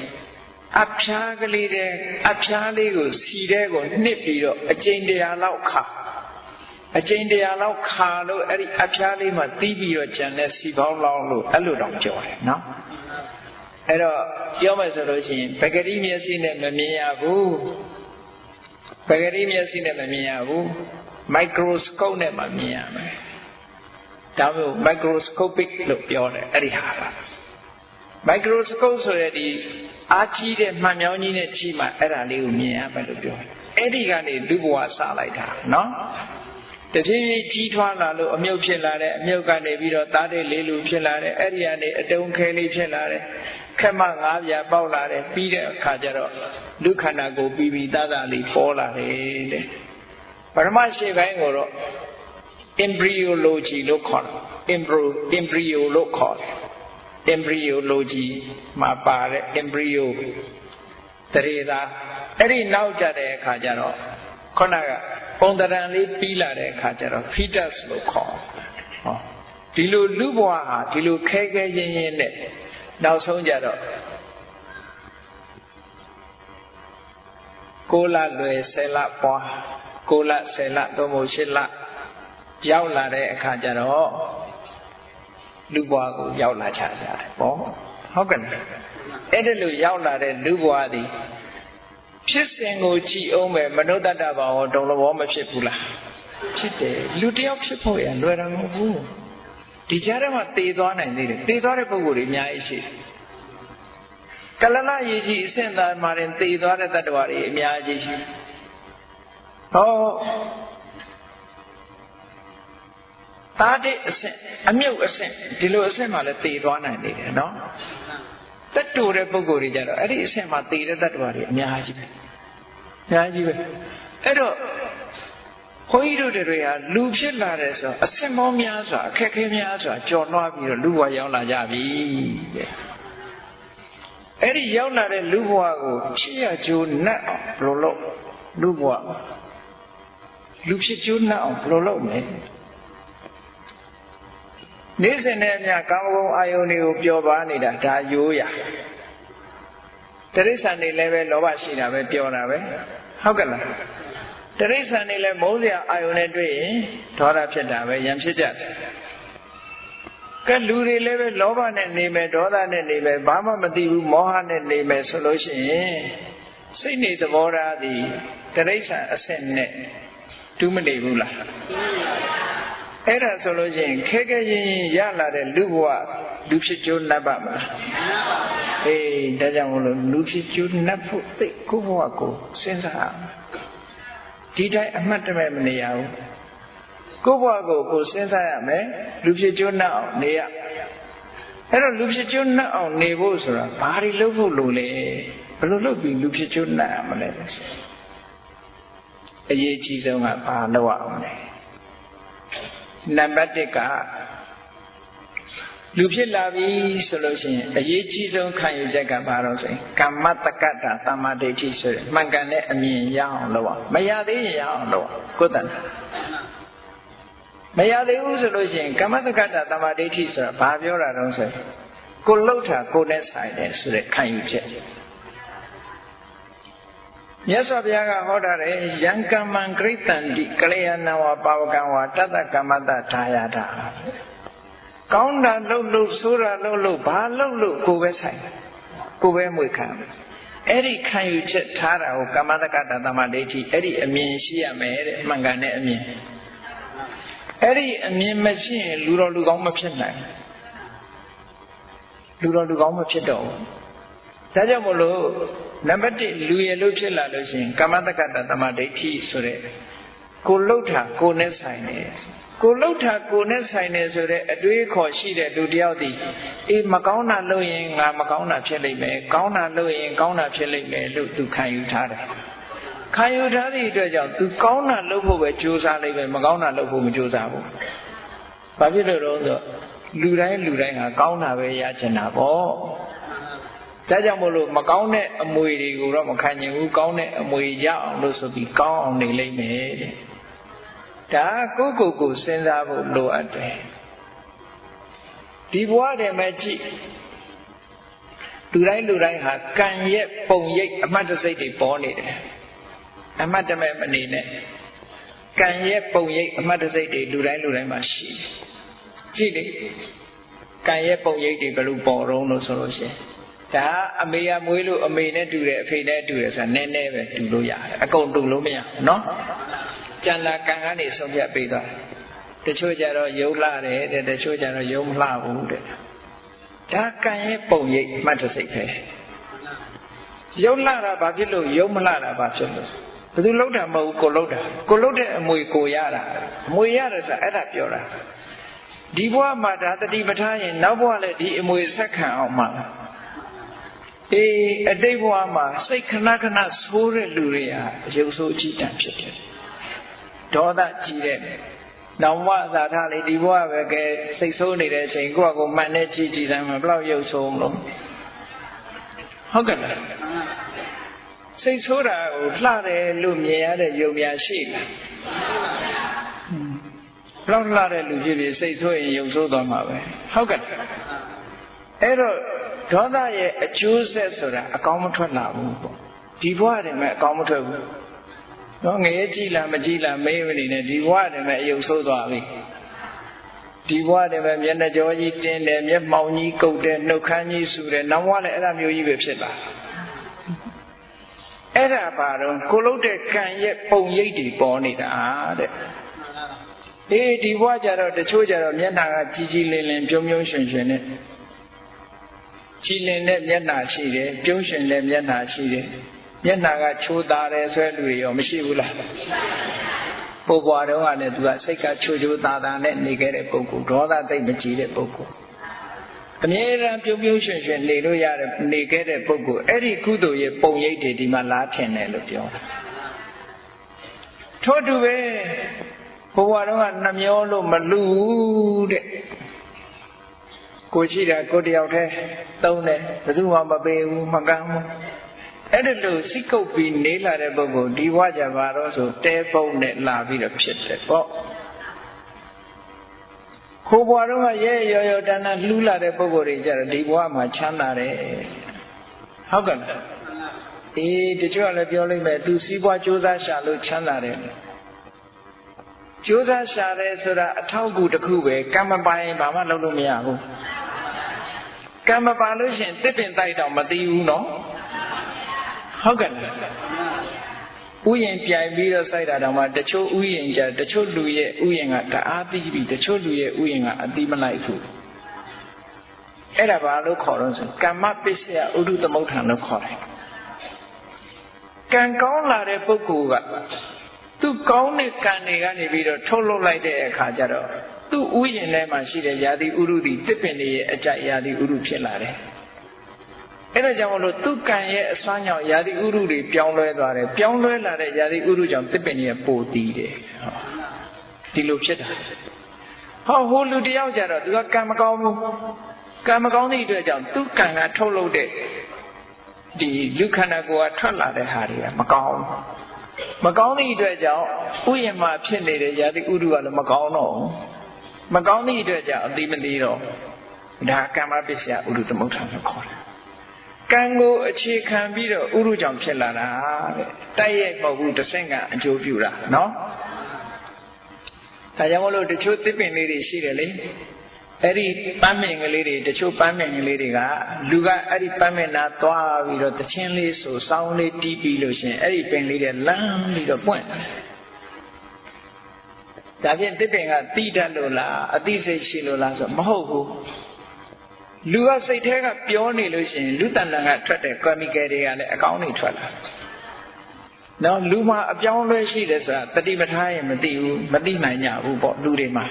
အဖျားကလေးတဲ့အဖျားလေးကိုစီတဲ့ကိုနှစ်ပြီးတော့အကျိန်တရာလောက်ခါအကျိန်တရာလောက်ခါလို့အဲ့ဒီအဖျားလေးမှာတီးပြီးတော့ကျန်တဲ့စီပေါင်းလောင်းလို့အဲ့လိုတော့ပြောတယ်နော်အဲ့တော့ပြောမယ်ဆိုလို့ရှိရင်ပဂတိမျက်စိနဲ့မမြင်ရဘူး ပဂတိမျက်စိနဲ့မမြင်ရဘူးမိုက်ခရိုစကုပ်နဲ့မှမြင်ရမယ်ဒါမျိုး microscopic လို့ပြောတယ်အဲ့ဒီဟာပါမိုက်ခရိုစကုပ်ဆိုရတဲ့အားကြီးတဲ့မှန်မြောင်းကြီးနဲ့ကြီးမှအဲ့ဒါလေးကိုမြင်ရမယ်လို့ပြောတယ်အဲ့ဒီကနေလူဘဝစလိုက်တာနော် တဖြည်းဖြည်းကြီးထွားလာလို့အမြုပ်ဖြစ်လာတဲ့အမြုပ်ကနေပြီးတော့သားတဲ့လေးလူဖြစ်လာတယ်အဲ့ဒီကနေအတုံးခဲလေးဖြစ်လာတယ်ခက်မငါးပြပေါက်လာတယ်ပြီးတဲ့အခါကျတော့လူခန္ဓာကိုပြီးပြီးသားသားလေးပေါ်လာတယ်တဲ့ပရမရှိပိုင်းကိုတော့ embryology လို့ခေါ်တယ် embryo embryo လို့ခေါ်တယ် embryology မှာပါတဲ့ embryo တရေသာအဲ့ဒီနောက်ကြတဲ့အခါကျတော့ခုနက ပုံတရံလေးပြီးလာတဲ့အခါကျတော့ fetus လို့ခေါ်ဟောဒီလိုလူဘဝဟာဒီလိုခဲခဲရင်းရင်းနဲ့နောက်ဆုံးကြတော့ကိုလလွယ်ဆယ်လပွားကိုလဆယ်လသို့မဟုတ်ရှစ်လရောက်လာတဲ့အခါကျတော့လူဘဝကိုရောက်လာချကြတယ်ပေါ့ဟုတ်ကဲ့အဲ့ဒါလိုရောက်လာတဲ့လူဘဝသည် ဖြစ်စဉ်ကိုကြည်အောင်ပဲမနုဿတ္တဘာဝတုံလဘောမဖြစ်ဘူးလားဖြစ်တယ်လူတယောက်ဖြစ်ဖို့ရလွယ်တာမဟုတ်ဘူးဒီကြားထဲမှာတည်သွားနိုင်သေးတယ်တည်သွားတဲ့ပုံကိုယ်တွေအများကြီးရှိတယ်ကလလရေကြီးအဆင့်သားမှာရင်တည်သွားတဲ့တ attva တွေအများကြီးရှိဟောသားတဲ့အဆင့်အမြုပ်အဆင့်ဒီလိုအဆင့်မှာလည်းတည်သွားနိုင်နေတယ်နော် တက်တူတဲ့ပုံကိုယ်တွေကြတော့အဲ့ဒီအဆင့်မှာတည်တဲ့တ attva တွေအများကြီးပဲအများကြီးပဲအဲ့တော့ခွန်ကြီးတို့တွေဟာလူဖြစ်လာတယ်ဆိုအဆင့်မောများစွာအခက်ခဲများစွာကြော်လွှားပြီးတော့လူဘဝရောက်လာကြပြီတဲ့အဲ့ဒီရောက်လာတဲ့လူဘဝကိုဖြစ်ရကြိုးနှက်အောင်ဘယ်လိုလုပ်လူဘဝလူဖြစ်ကြိုးနှက်အောင်ဘယ်လိုလုပ်မလဲ နေ့စဉ်နဲ့အမျှကာမဂုဏ်အာယုန်တွေကိုပျော်ပါနေတာဒါရိုးရတရိစ္ဆာန်တွေလည်းပဲလောဘရှိတာပဲပြောတာပဲဟုတ်ကဲ့လားတရိစ္ဆာန်တွေလည်းမုန်းစရာအာယုန်နဲ့တွေ့ရင်ဒေါသဖြစ်တာပဲရံဖြစ်ကြတယ်ကဲလူတွေလည်းပဲလောဘနဲ့နေမယ်ဒေါသနဲ့နေမယ်ဘာမှမသိဘူးမောဟနဲ့နေမယ်ဆိုလို့ရှိရင်စိတ်နေသဘောထားသည်တရိစ္ဆာန်အဆင့်နဲ့တူးမနေဘူးလား အဲ့ဒါဆိုလို့ရှိရင်ခဲခဲရင်ရင်ရလာတဲ့လူဘဝလူဖြစ်ကျိုးနှပ်ပါမလားအေးဒါကြောင့်မလို့လူဖြစ်ကျိုးနှပ်ဖို့သိကိုဘဝကိုစဉ်းစားဒီတိုင်းအမှတ်တမဲ့မနေရဘူးကိုဘဝကိုကိုစဉ်းစားရမယ်လူဖြစ်ကျိုးနှပ်အောင်နေရအဲ့တော့လူဖြစ်ကျိုးနှပ်အောင်နေဖို့ဆိုတာဘာတွေလုပ်ဖို့လိုလဲဘယ်လိုလုပ်ပြီးလူဖြစ်ကျိုးနှပ်ရမလဲအရေးကြီးဆုံးကဘာလုပ်ရအောင်လဲ နံပါတ်1ကလူဖြစ်လာပြီဆိုလို့ရှိရင်အရေးကြီးဆုံးခံယူချက်ကဘာလို့ဆိုရင်ကမ္မတက္ကတာသမ္မာဒိဋ္ဌိဆိုတဲ့မှန်ကန်တဲ့အမြင်ရအောင်လုပ်အောင်မရသေးရင်ရအောင်လုပ်အောင်ကိုယ်တန်မရသေးဘူးဆိုလို့ရှိရင်ကမ္မတက္ကတာသမ္မာဒိဋ္ဌိဆိုတာဘာပြောတာတုံးဆိုရင်ကိုလှုပ်တာကိုနဲ့ဆိုင်တယ်ဆိုတဲ့ခံယူချက် မြတ်စွာဘုရားကဟောတာလေယံကမ္မံဂရိတံတိကလျာဏဝါပါဝကံဝါတတ္တကမ္မတထာယတာကောင်းတာလှုပ်လှုပ်ဆိုးတာလှုပ်လှုပ်ဘာလှုပ်လှုပ်ကိုပဲဆိုင်ကိုပဲမွေခံအဲ့ဒီခံယူချက်ထားတာကိုကမ္မတက္ကတသမဒိဋ္ဌိအဲ့ဒီအမြင်ရှိရမယ်တဲ့အမှန်ကန်တဲ့အမြင်အဲ့ဒီအမြင်မရှိရင်လူတော်လူကောင်းမဖြစ်နိုင်လူတော်လူကောင်းမဖြစ်တော့ဘူးဒါကြောင့်မလို့ နံပါတ်1လူရလို့ဖြစ်လာလို့ရှိရင်ကမ္မတက္ကတသမဒိဋ္ဌိဆိုတဲ့ကိုလှုပ်တာကိုနဲ့ဆိုင်တယ်ကိုလှုပ်တာကိုနဲ့ဆိုင်တယ်ဆိုတဲ့အတွေးခေါ်ရှိတဲ့လူတယောက်ဒီအေးမကောင်းတာလုပ်ရင်ငါမကောင်းတာဖြစ်လိမ့်မယ်ကောင်းတာလုပ်ရင်ကောင်းတာဖြစ်လိမ့်မယ်လို့သူခံယူထားတယ်ခံယူထားသည့်အတွက်ကြောင့်သူကောင်းတာလုပ်ဖို့ပဲကြိုးစားလိမ့်မယ်မကောင်းတာလုပ်ဖို့မကြိုးစားဘူးဘာဖြစ်လို့လဲဆိုလူတိုင်းလူတိုင်းဟာကောင်းတာပဲရချင်တာပေါ့ ဒါကြောင့်မို့လို့မကောင်းတဲ့အမွေတွေကိုတော့မခံကျင်ဘူးကောင်းတဲ့အမွေရအောင်လို့ဆိုပြီးကောင်းအောင်နေလိမ့်မယ်တဲ့ဒါကိုကိုကိုစဉ်းစားဖို့လိုအပ်တယ်ဒီဘဝတည်းမှာကြည့်လူတိုင်းလူတိုင်းဟာကံရဲ့ပုံရိပ်အမှတ်တစိတ်တွေပေါ်နေတယ်အမှတ်တမဲ့မနေနဲ့ကံရဲ့ပုံရိပ်အမှတ်တစိတ်တွေလူတိုင်းလူတိုင်းမှာရှိတယ်ကြည့်လေကံရဲ့ပုံရိပ်တွေဘယ်လိုပေါ်တော့လို့ဆိုလို့ရှိရင် ဒါအမေရမွေးလို့အမေနဲ့တူတယ်အဖေနဲ့တူတယ်ဆိုတာနည်းနည်းပဲတူလို့ရတယ်အကုန်တူလို့မရဘူးနော်ကြံလာကံကနေဆုံးဖြတ်ပေးသွားတချို့ကြတော့ယုံလှတယ်တဲ့တချို့ကြတော့ယုံမလှဘူးတဲ့ဒါကံရဲ့ပုံရိပ်မှတ်တစိတ်ပဲယုံလှတာဘာဖြစ်လို့ယုံမလှတာဘာဖြစ်လို့ဘယ်သူလှုပ်တာမဟုတ်ကိုလှုပ်တာကိုလှုပ်တဲ့အမွေကိုရတာအမွေရတယ်ဆိုတာအဲ့ဒါပြောတာဒီဘဝမှာဒါတတိပဋ္ဌာန်ရင်နောက်ဘဝလည်းဒီအမွေဆက်ခံအောင်မှာလား အေးအတိတ်ဘဝမှာစိတ်ခဏခဏဆိုးတဲ့လူတွေဟာရုပ်ဆိုးအကြည့်တန်ဖြစ်တယ်ဒေါသကြီးတဲ့နောင်ဝသာထလေးဒီဘဝပဲကဲစိတ်ဆိုးနေတဲ့အချိန်ကိုယ့်အကိုမှန်နဲ့ကြည့်ကြည့်တိုင်းမှာဘလောက်ရုပ်ဆိုးမလို့ဟုတ်ကဲ့လားစိတ်ဆိုးတာကိုလှတယ်လို့မြင်ရတဲ့ယုံများရှိလားဘလောက်လှတဲ့လူဖြစ်ဖြစ်စိတ်ဆိုးရင်ယုံဆိုးသွားမှာပဲဟုတ်ကဲ့အဲ့တော့ ဒေါသရဲ့အကျိုးဆက်ဆိုတာအကောင်းမထွက်လာဘူးပေါ့ဒီဘဝတည်းမှာအကောင်းမထွက်ဘူးနော်ငရဲကြည့်လားမကြည့်လားမေးမနေနဲ့ဒီဘဝတည်းမှာအယုတ်ဆိုးသွားပြီဒီဘဝတည်းမှာမျက်နှာကြောကြီးတင်းတယ်မျက်မှောင်ကြီးကုတ်တယ်နှုတ်ခမ်းကြီးဆူတယ်နောက်ဘဝလည်းအဲ့ဒါမျိုးကြီးပဲဖြစ်လာအဲ့ဒါပါတော့ကိုလုတ်တဲ့ကံရဲ့ပုံရိပ်တွေပေါ်နေတာတဲ့အေးဒီဘဝကြတော့တချို့ကြတော့မျက်နှာကကြီးကြီးလင်းလင်းပြုံးပြုံးရွှင်ရွှင်နဲ့ ကြည်လင်တဲ့မျက်နှာရှိတယ်ပြုံးရွှင်တဲ့မျက်နှာရှိတယ်မျက်နှာကချိုးသားတယ်ဆွဲလူတွေရောမရှိဘူးလားပို့ပွားတော့ကလည်းသူကစိတ်ကချိုးချိုးသားသားနဲ့နေခဲ့တဲ့ပုဂ္ဂိုလ်ဒေါသသိမ့်မကြည်တဲ့ပုဂ္ဂိုလ်အမြဲတမ်းပြုံးပြုံးရွှင်ရွှင်နေလို့ရတဲ့နေခဲ့တဲ့ပုဂ္ဂိုလ်အဲ့ဒီကုသိုလ်ရဲ့ပုံရိပ်တွေဒီမှာလားထင်တယ်လို့ပြောတာထို့တူပဲဘဝတော့ကနှမျောလို့မလူဘူးတဲ့ ကိုရှိတာကိုတယောက်တည်းသုံးတယ်ဘယ်သူမှမပေးဘူးမကမ်းဘူးအဲ့ဒါလို့စိတ်ကုပ်ပြီးနေလာတဲ့ပုဂ္ဂိုလ်ဒီဘဝကြပါတော့ဆိုတဲပုံနဲ့လာပြီးတော့ဖြစ်တယ်ပေါ့ခိုးဘွားတော့ရဲရော်ရော်တန်းတန်းလှူးလာတဲ့ပုဂ္ဂိုလ်တွေကြတော့ဒီဘဝမှာချမ်းသာတယ်ဟုတ်ကဲ့လားအေးတချို့ကလည်းပြောလိုက်မယ်သူစီးပွားကြိုးစားရှာလို့ချမ်းသာတယ် ကြိုးစားရှာတယ်ဆိုတာအထောက်အကူတစ်ခုပဲကံမပိုင်ဘာမှလုပ်လို့မရဘူးကံမပါလို့ရှင်တစ်ပင်တိုက်တော့မသိဘူးနော်ဟုတ်ကဲ့ဥယျင်ပြိုင်ပြီးတော့စိုက်တာတောင်မှတချို့ဥယျင်ကြတချို့လူရဲ့ဥယျင်ကတအားသိပြီးတချို့လူရဲ့ဥယျင်ကအတိမလိုက်ဘူးအဲ့ဒါဘာလို့ခေါ်တော့ဆိုကမ္မပစ္စယဥဒုသမုဋ္ဌာန်လို့ခေါ်တယ်ကံကောင်းလာတဲ့ပုဂ္ဂိုလ်က သူကောင်းတဲ့ကံတွေကနေပြီးတော့ထုတ်လုပ်လိုက်တဲ့အခါကျတော့သူ့ဥယျာဉ်ထဲမှာရှိတဲ့ယာတိဥရုတိတစ်ပင်တွေရဲ့အကြယာတိဥရုဖြစ်လာတယ်အဲ့ဒါကြောင့်မလို့သူကံရဲ့အစွမ်းကြောင့်ယာတိဥရုတွေပြောင်းလဲသွားတယ်ပြောင်းလဲလာတဲ့ယာတိဥရုကြောင့်တစ်ပင်တွေပိုတည်တယ်ဒီလိုဖြစ်တာဟောဟိုလူတယောက်ကြတော့သူကကံမကောင်းဘူးကံမကောင်းသည့်အတွက်ကြောင့်သူကံကထုတ်လုပ်တဲ့ဒီလူခန္ဓာကိုယ်ကထွက်လာတဲ့ဟာတွေကမကောင်း မကောင်းသည့်အတွက်ကြောင့်ဥယျာဉ်မှာဖြစ်နေတဲ့ယာတိဥရုကလည်းမကောင်းတော့ဘူးမကောင်းသည့်အတွက်ကြောင့်အတိမသိတော့ဒါကမ္မပစ္စယဥရုသမုဋ္ဌာန်လို့ခေါ်တယ်ကံကိုအခြေခံပြီးတော့ဥရုကြောင့်ဖြစ်လာတာတဲ့တိုက်ရိုက်မဟုတ်ဘူးတစ်ဆင့်ကအကျိုးပြုတာနော်ဒါကြောင့်မလို့တချို့သစ်ပင်လေးတွေရှိတယ်လေ အဲ့ဒီပန်းမင်ကလေးတွေတချို့ပန်းမင်ကလေးတွေကလူကအဲ့ဒီပန်းမင်နာသွားပြီးတော့တချင်းလေးဆိုစောင်းလေးတီးပြီးလို့ရှင်အဲ့ဒီပင်လေးတွေလမ်းပြီးတော့ပွင့်ဒါဖြင့်တစ်ပင်ကတိတတ်လို့လားအသိစိတ်ရှိလို့လားဆိုမဟုတ်ဘူးလူကစိတ်ထဲကပြောနေလို့ရှိရင်လူတဏ္ဍာကထွက်တဲ့ chemical တွေကလည်းအကောင်းနေထွက်လာနော်လူမှာအပြောင်းလဲရှိတယ်ဆိုတာတတိပဌာရင်မသိဘူးမသိနိုင်ကြဘူးပေါ့လူတွေမှာ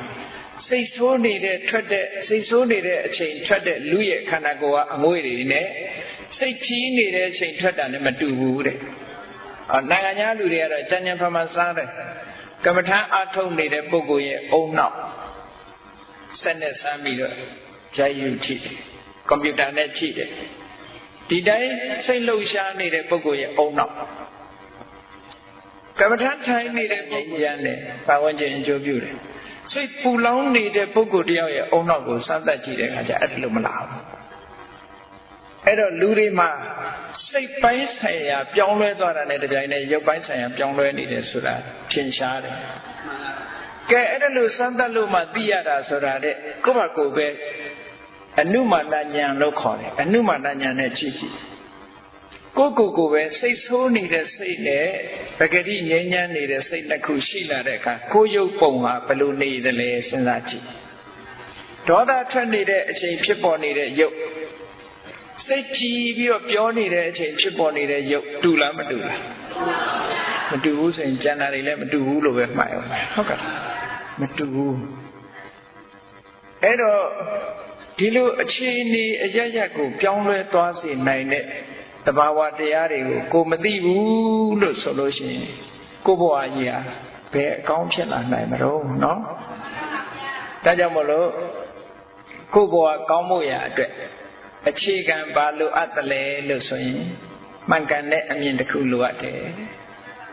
စိတ်ဆိုးနေတဲ့ထွက်တဲ့စိတ်ဆိုးနေတဲ့အချိန်ထွက်တဲ့လူရဲ့ခန္ဓာကိုယ်ကအငွေ့တွေနဲ့စိတ်ကြီးနေတဲ့အချိန်ထွက်တာနဲ့မတူဘူးတဲ့အော်နိုင်ငံခြားလူတွေကတော့ကြံ့ကြံ့ဖန်ဖန်စားတယ်ကမ္မထအထုတ်နေတဲ့ပုဂ္ဂိုလ်ရဲ့အုံနောက်ဆက်နဲ့ဆမ်းပြီးတော့ရိုက်ယူကြည့်ကွန်ပျူတာနဲ့ကြည့်တယ်ဒီတိုင်းစိတ်လှုပ်ရှားနေတဲ့ပုဂ္ဂိုလ်ရဲ့အုံနောက်ကမ္မထထိုင်နေတဲ့ပုဂ္ဂိုလ်ရန်နဲ့ပတ်ဝန်းကျင်အကျိုးပြုတယ် စိတ်ပူလောင်နေတဲ့ပုဂ္ဂိုလ်တယောက်ရဲ့အုံနောက်ကိုစမ်းသပ်ကြည့်တဲ့အခါကျအဲ့ဒါလိုမလာဘူးအဲ့တော့လူတွေမှာစိတ်ပိုင်းဆိုင်ရာပြောင်းလဲသွားတာနဲ့တပြိုင်နက်ရုပ်ပိုင်းဆိုင်ရာပြောင်းလဲနေတယ်ဆိုတာထင်ရှားတယ်ကဲအဲ့ဒါလို့စမ်းသပ်လို့မှသိရတာဆိုတာတဲ့ကိုယ့်ဘာကိုယ်ပဲအနုမာနဉာဏ်လို့ခေါ်တယ်အနုမာနဉာဏ်နဲ့ကြည့်ကြည့် ကိုကိုကိုပဲစိတ်ဆိုးနေတဲ့စိတ်နဲ့ပဂတိငြိမ်းချမ်းနေတဲ့စိတ်နှစ်ခုရှိလာတဲ့အခါကိုရုပ်ပုံဟာဘယ်လိုနေသလဲစဉ်းစားကြည့်ဒေါသထွက်နေတဲ့အချိန်ဖြစ်ပေါ်နေတဲ့ရုပ်စိတ်ကြည်ပြီးတော့ပြောနေတဲ့အချိန်ဖြစ်ပေါ်နေတဲ့ရုပ်တူလားမတူလားမတူဘူးဆိုရင်ကျန်တာတွေလည်းမတူဘူးလို့ပဲမှတ်အောင်ဟုတ်ကဲ့မတူဘူးအဲ့တော့ဒီလိုအခြေအနေအရရက်ကိုပြောင်းလဲသွားစေနိုင်တဲ့ တဘာဝတရားတွေကိုကိုမသိဘူးလို့ဆိုလို့ရှိရင်ကိုဘဝကြီးဟာဘယ်အကောင်းဖြစ်လာနိုင်မလို့နော်ဒါကြောင့်မလို့ကိုဘဝကောင်းဖို့ရအတွက်အခြေခံဘာလိုအပ်တယ်လဲလို့ဆိုရင်မှန်ကန်တဲ့အမြင်တစ်ခုလိုအပ်တယ်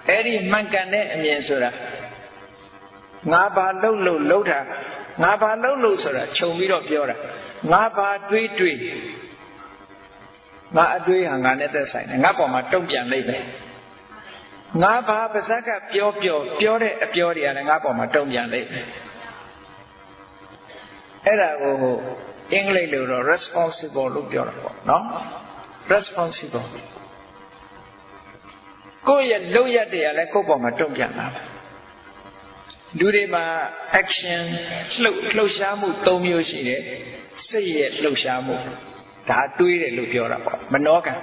အဲ့ဒီမှန်ကန်တဲ့အမြင်ဆိုတာငါဘာလုပ်လို့လုပ်တာငါဘာလုပ်လို့ဆိုတာခြုံပြီးတော့ပြောတာငါဘာတွေးတွေး ငါအတွေးဟာငါနဲ့သက်ဆိုင်တယ်ငါပေါ်မှာတုံ့ပြန်လိုက်မယ်ငါဘာပါဇက်ကပြောပြောပြောတဲ့အပြောတွေကလည်းငါပေါ်မှာတုံ့ပြန်လိုက်မယ်အဲ့ဒါကိုအင်္ဂလိပ်လိုတော့ responsible လို့ပြောတာပေါ့နော် responsible ကိုယ့်ရဲ့လုပ်ရတဲ့ကလည်းကိုယ့်ပေါ်မှာတုံ့ပြန်လာတယ်လူတွေမှာ action လှုပ်လှုပ်ရှားမှု၃မျိုးရှိတယ်စိတ်ရဲ့လှုပ်ရှားမှု ဒါတွေးတယ်လို့ပြောတာပေါ့မနောကံ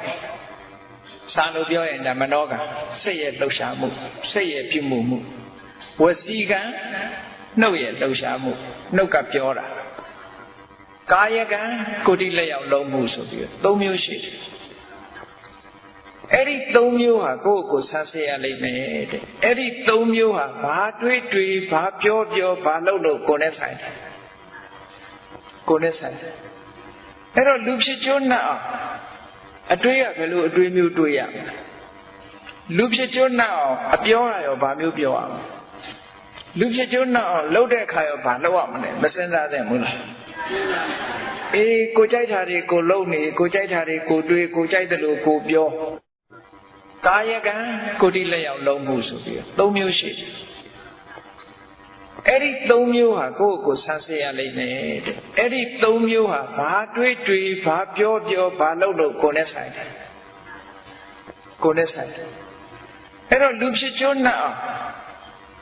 စာလို့ပြောရင်ဒါမနောကံစိတ်ရဲ့လှုပ်ရှားမှုစိတ်ရဲ့ပြုမှုမှုဝစီကံနှုတ်ရဲ့လှုပ်ရှားမှုနှုတ်ကပြောတာကာယကံကိုယ်တိလက်ရောက်လုံးမှုဆိုပြီးသုံးမျိုးရှိတယ်အဲ့ဒီသုံးမျိုးဟာကိုယ့်ကိုယ်ဆန်းစစ်ရလိမ့်မယ်တဲ့အဲ့ဒီသုံးမျိုးဟာဘာတွေးတွေးဘာပြောပြောဘာလုပ်လို့ကိုယ်နဲ့ဆိုင်တယ်ကိုယ်နဲ့ဆိုင်တယ် အဲ့တော့လူဖြစ်ကျွန်းနှံ့အောင်အတွေးရဘယ်လိုအတွေးမျိုးတွေးရမလဲလူဖြစ်ကျွန်းနှံ့အောင်အပြောရရောဘာမျိုးပြောရမလဲလူဖြစ်ကျွန်းနှံ့အောင်လှုပ်တဲ့အခါရောဘာလုပ်ရမလဲမစင်စားသင့်ဘူးလားအေးကိုကြိုက်တာတွေကိုလုံနေကိုကြိုက်တာတွေကိုတွေးကိုကြိုက်တယ်လို့ကိုပြောကာယကံကိုတိလက်ရောက်လုံးမှုဆိုပြီးသုံးမျိုးရှိတယ် အဲ့ဒီသုံးမျိုးဟာကိုယ့်ကိုဆန်းစစ်ရလိမ့်မယ်တဲ့အဲ့ဒီသုံးမျိုးဟာဘာတွေးတွေးဘာပြောပြောဘာလုပ်လို့ကိုယ်နဲ့ဆိုင်တယ်ကိုယ်နဲ့ဆိုင်တယ်အဲ့တော့လူဖြစ်ကျွန်းနှံ့အောင်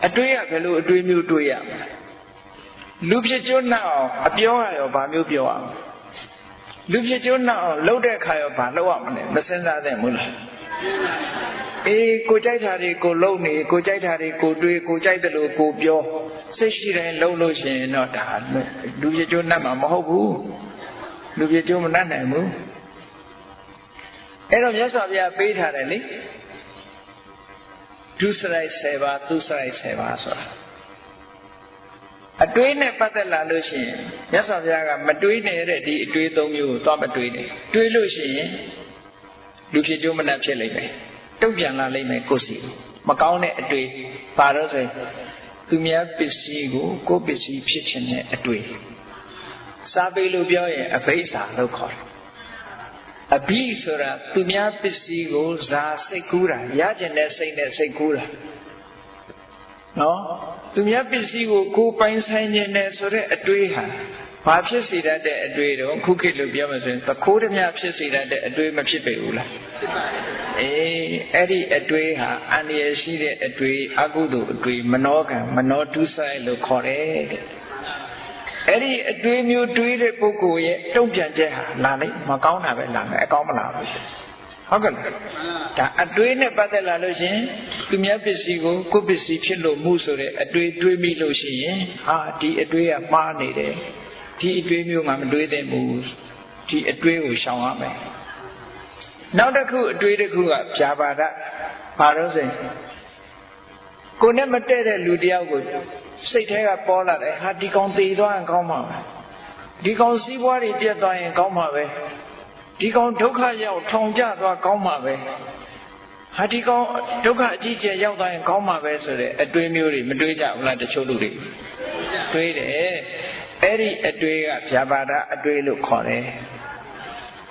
အတွေးရဘယ်လိုအတွေးမျိုးတွေးရမလဲလူဖြစ်ကျွန်းနှံ့အောင်အပြောရရောဘာမျိုးပြောရမလဲလူဖြစ်ကျွန်းနှံ့အောင်လှုပ်တဲ့အခါရောဘာလုပ်ရမလဲမစင်စားသင့်ဘူးလား အေးကိုကြိုက်တာတွေကိုလုံနေကိုကြိုက်တာတွေကိုတွေးကိုကြိုက်တယ်လို့ကိုပြောစိတ်ရှိတိုင်းလုံလို့ရှိရင်တော့ဒါလူပြကျိုးနှက်မှာမဟုတ်ဘူးလူပြကျိုးမနှက်နိုင်ဘူးအဲ့တော့မြတ်စွာဘုရားပေးထားတယ်လေဒုစရိုက်7ပါးသူစရိုက်7ပါးဆိုတာအတွေးနဲ့ပတ်သက်လာလို့ရှိရင်မြတ်စွာဘုရားကမတွေးနေတဲ့ဒီအတွေး၃မျိုးကိုသွားမတွေးနဲ့တွေးလို့ရှိရင် လူဖြစ်ကျိုးမနှက်ဖြစ်လိမ့်မယ်တုံ့ပြန်လာလိမ့်မယ်ကိုယ်စီမကောင်းတဲ့အတွေ့ပါတော့ဆိုသူများပစ္စည်းကိုကိုယ်ပစ္စည်းဖြစ်ခြင်းနဲ့အတွေ့စားပေးလို့ပြောရင်အဘိဓါလို့ခေါ်တယ်အဘိဆိုတာသူများပစ္စည်းကိုဇာစိတ်ကူးတာရကျင်တဲ့စိတ်နဲ့စိတ်ကူးတာနော်သူများပစ္စည်းကိုကိုယ်ပိုင်ဆိုင်ခြင်းနဲ့ဆိုတဲ့အတွေးဟာ ဘာဖြစ်စေတတ်တဲ့အတွေ့တော့ခုခေတ်လိုပြောမှဆိုရင်သခိုးဓမြဖြစ်စေတတ်တဲ့အတွေ့မဖြစ်ပေဘူးလားဖြစ်ပါတယ်အေးအဲ့ဒီအတွေ့ဟာအန္တရာယ်ရှိတဲ့အတွေ့အကုသိုလ်အတွေ့မနောကံမနောတုဆိုင်လို့ခေါ်တယ်တဲ့အဲ့ဒီအတွေ့မျိုးတွေးတဲ့ပုဂ္ဂိုလ်ရဲ့တုံ့ပြန်ချက်ဟာလာလိုက်မကောင်းတာပဲလာမယ်အကောင်းမလာဘူးဟုတ်ကဲ့ဒါအတွေးနဲ့ပတ်သက်လာလို့ရှင်သူများပစ္စည်းကိုကိုယ်ပစ္စည်းဖြစ်လို့မှုဆိုတဲ့အတွေးတွေးမိလို့ရှိရင်ဟာဒီအတွေးကမှားနေတယ် ဒီအတွေးမျိုးမှမတွေးသင့်ဘူးဒီအတွေးကိုရှောင်ရမယ်နောက်တစ်ခုအတွေးတစ်ခုကဖြာပါဒဘာလို့ဆိုရင်ကိုနဲ့မတည့်တဲ့လူတယောက်ကိုစိတ်ထဲကပေါ်လာတယ်ဟာဒီကောင်သေသွားရင်ကောင်းမှာပဲဒီကောင်စီးပွားတွေပြတ်သွားရင်ကောင်းမှာပဲဒီကောင်ဒုက္ခရောက်ထောင်ကျသွားကောင်းမှာပဲဟာဒီကောင်ဒုက္ခအကြီးကျယ်ရောက်သွားရင်ကောင်းမှာပဲဆိုတဲ့အတွေးမျိုးတွေမတွေးကြဘူးလားတချို့လူတွေတွေးတယ် အဲ့ဒီအတွေးကဗျာပါဒအတွေးလို့ခေါ်တယ်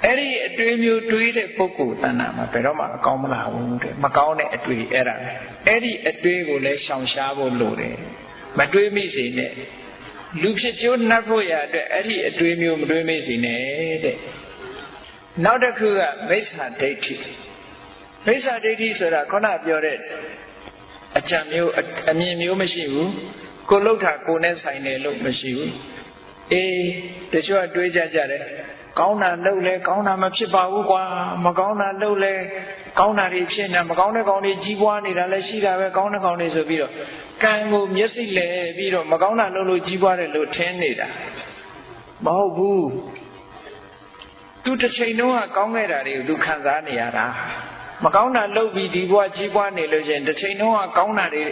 အဲ့ဒီအတွေးမျိုးတွေးတဲ့ပုဂ္ဂိုလ်တဏ္ဍာမှာဘယ်တော့မှအကောင်းမလာဘူးတဲ့မကောင်းတဲ့အတွေးအဲ့ဒါအဲ့ဒီအတွေးကိုလည်းရှောင်ရှားဖို့လိုတယ်မတွေးမိစေနဲ့လူဖြစ်ကျိုးနှပ်ဖို့ရအတွက်အဲ့ဒီအတွေးမျိုးမတွေးမိစေနဲ့တဲ့နောက်တစ်ခုကမိစ္ဆာဒိဋ္ဌိမိစ္ဆာဒိဋ္ဌိဆိုတာခုနပြောတဲ့အကြံမျိုးအမြင်မျိုးမရှိဘူးကိုလှုပ်တာကိုနဲ့ဆိုင်တယ်လို့မရှိဘူး အေးတချို့ကတွေးကြကြတယ်ကောင်းတာလှုပ်လဲကောင်းတာမဖြစ်ပါဘူးကွာမကောင်းတာလှုပ်လဲကောင်းတာတွေဖြစ်နေမကောင်းတဲ့ကောင်တွေကြီးပွားနေတာလည်းရှိတာပဲကောင်းတဲ့ကောင်တွေဆိုပြီးတော့ကံကိုမျက်စိလဲပြီးတော့မကောင်းတာလှုပ်လို့ကြီးပွားတယ်လို့ထင်နေတာမဟုတ်ဘူးသူတစ်ချိန်လုံးကကောင်းခဲ့တာတွေကိုသူခံစားနေရတာမကောင်းတာလှုပ်ပြီးဒီဘဝကြီးပွားနေလို့ချင်းတစ်ချိန်လုံးကကောင်းတာတွေ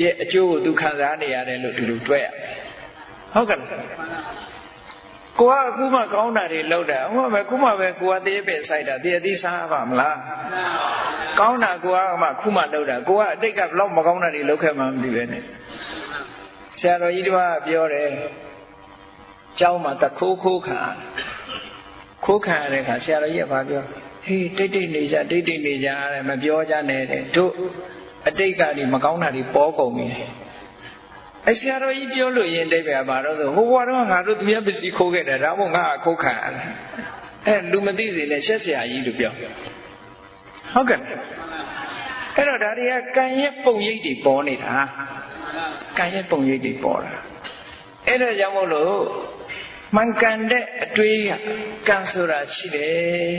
ရဲ့အကျိုးကိုသူခံစားနေရတယ်လို့ဒီလိုတွေ့ရ ဟုတ်ကဲ့ကိုကအခုမှကောင်းတာတွေလောက်တာဟိုမှပဲခုမှပဲကိုကသေးပဲဆိုင်တာတည်းအသေးစားပါမလားကောင်းတာကိုကမှခုမှလောက်တာကိုကအတိတ်ကဘလောက်မကောင်းတာတွေလောက်ခဲ့မှမသိပဲနဲ့ဆရာတော်ကြီးတပါးပြောတယ်ကျောင်းမှာတခိုးခိုးခံခိုးခံရတဲ့ခါဆရာတော်ကြီးကပြောဟေးတိတ်တိတ်နေကြတိတ်တိတ်နေကြတဲ့မပြောကြနဲ့တဲ့တို့အတိတ်ကဒီမကောင်းတာတွေပေါ်ကုန်ပြီ အဆရာတော်ကြီးပြောလို့ရင်တိတ်ပဲပါတော့ဆိုဟိုဘွားတော့ငါတို့သူများပစ္စည်းခိုးခဲ့တယ်ဒါမို့ငါအခုခံရတယ်အဲလူမသိစေနဲ့ရှက်ဆရာကြီးလို့ပြောဟုတ်ကဲ့အဲ့တော့ဒါတွေကကံရဲ့ပုံရိပ်တွေပေါ်နေတာကံရဲ့ပုံရိပ်တွေပေါ်တာအဲ့ဒါကြောင့်မို့လို့မှန်ကန်တဲ့အတွေးကကံဆိုတာရှိတယ်